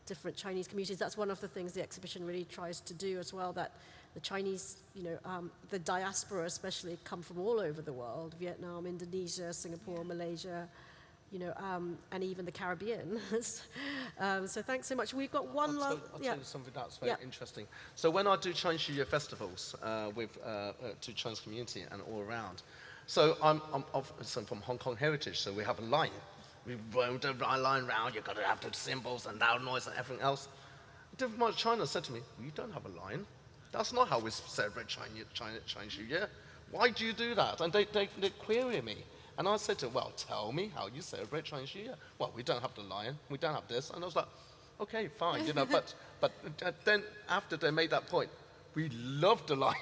different Chinese communities. That's one of the things the exhibition really tries to do as well. That the Chinese, you know, um, the diaspora especially come from all over the world: Vietnam, Indonesia, Singapore, Malaysia. You know, um, and even the Caribbean. um, so thanks so much. We've got one I'll, last. tell, I'll yeah. tell you something that's very Yeah. interesting. So when I do Chinese New Year festivals uh, with uh, uh, to Chinese community and all around, so I'm, I'm, of, so I'm from Hong Kong Heritage, so we have a line. We roam the line round. You've got to have the cymbals and loud noise and everything else. Different part of China said to me, "We don't have a line. That's not how we celebrate China, Chinese New Year. Why do you do that?" And they, they, they query me. And I said to them, well, tell me how you celebrate Chinese New Year. Well, we don't have the lion, we don't have this. And I was like, okay, fine, you know, but, but then after they made that point, we love the lion.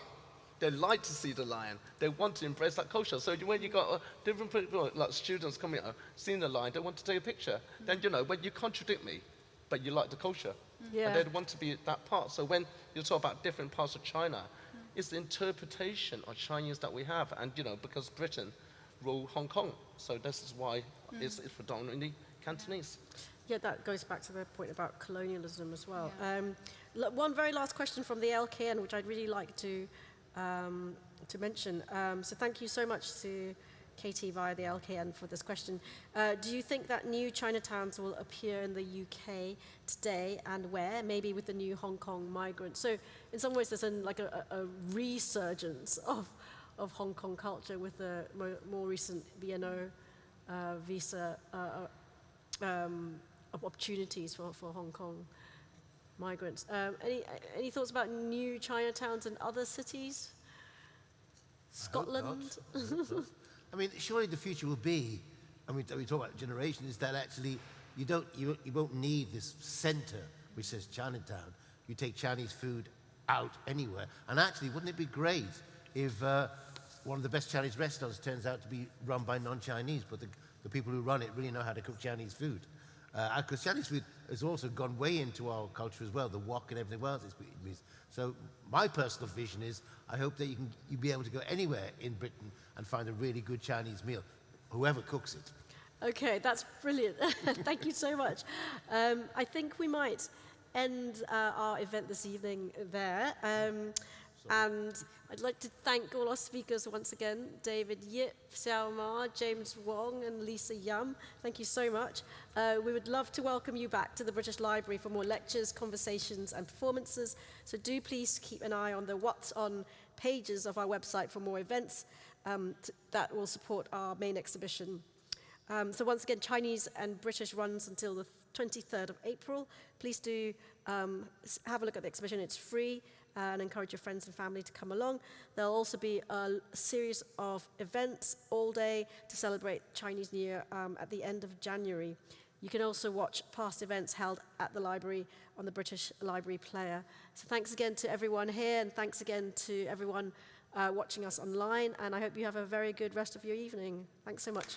They like to see the lion. They want to embrace that culture. So when you got uh, different people, like students coming out, seeing the lion, they want to take a picture. Then, you know, when you contradict me, but you like the culture, Yeah. and they want to be that part. So when you talk about different parts of China, it's the interpretation of Chinese that we have. And, you know, because Britain ruled Hong Kong, so this is why it's, it's predominantly Cantonese. Yeah, that goes back to the point about colonialism as well. Um, one very last question from the LKN, which I'd really like to um, to mention. Um, so thank you so much to Katie via the LKN for this question. Uh, do you think that new Chinatowns will appear in the UK today and where? Maybe with the new Hong Kong migrants. So in some ways, there's an, like a, a a resurgence of of Hong Kong culture with the more, more recent BNO uh, visa. Uh, uh, um, opportunities for, for Hong Kong migrants. Um, any, any thoughts about new Chinatowns and other cities? I hope not. Scotland? I. I mean, surely the future will be, I mean, we talk about generation, is that actually you don't, you, you won't need this center which says Chinatown. You take Chinese food out anywhere. And actually, wouldn't it be great if uh, one of the best Chinese restaurants turns out to be run by non-Chinese, but the, the people who run it really know how to cook Chinese food? Because Chinese food has also gone way into our culture as well, the wok and everything else. So my personal vision is I hope that you can you be able to go anywhere in Britain and find a really good Chinese meal, whoever cooks it. Okay, that's brilliant. Thank you so much. Um, I think we might end uh, our event this evening there. Um, And I'd like to thank all our speakers once again, David Yip, Xiao Ma, James Wong, and Lisa Yum. Thank you so much. Uh, we would love to welcome you back to the British Library for more lectures, conversations, and performances. So do please keep an eye on the What's On pages of our website for more events um, that will support our main exhibition. Um, so once again, Chinese and British runs until the 23rd of April. Please do um, have a look at the exhibition. It's free and encourage your friends and family to come along. There'll also be a series of events all day to celebrate Chinese New Year um, at the end of January. You can also watch past events held at the library on the British Library Player. So thanks again to everyone here and thanks again to everyone uh, watching us online. And I hope you have a very good rest of your evening. Thanks so much.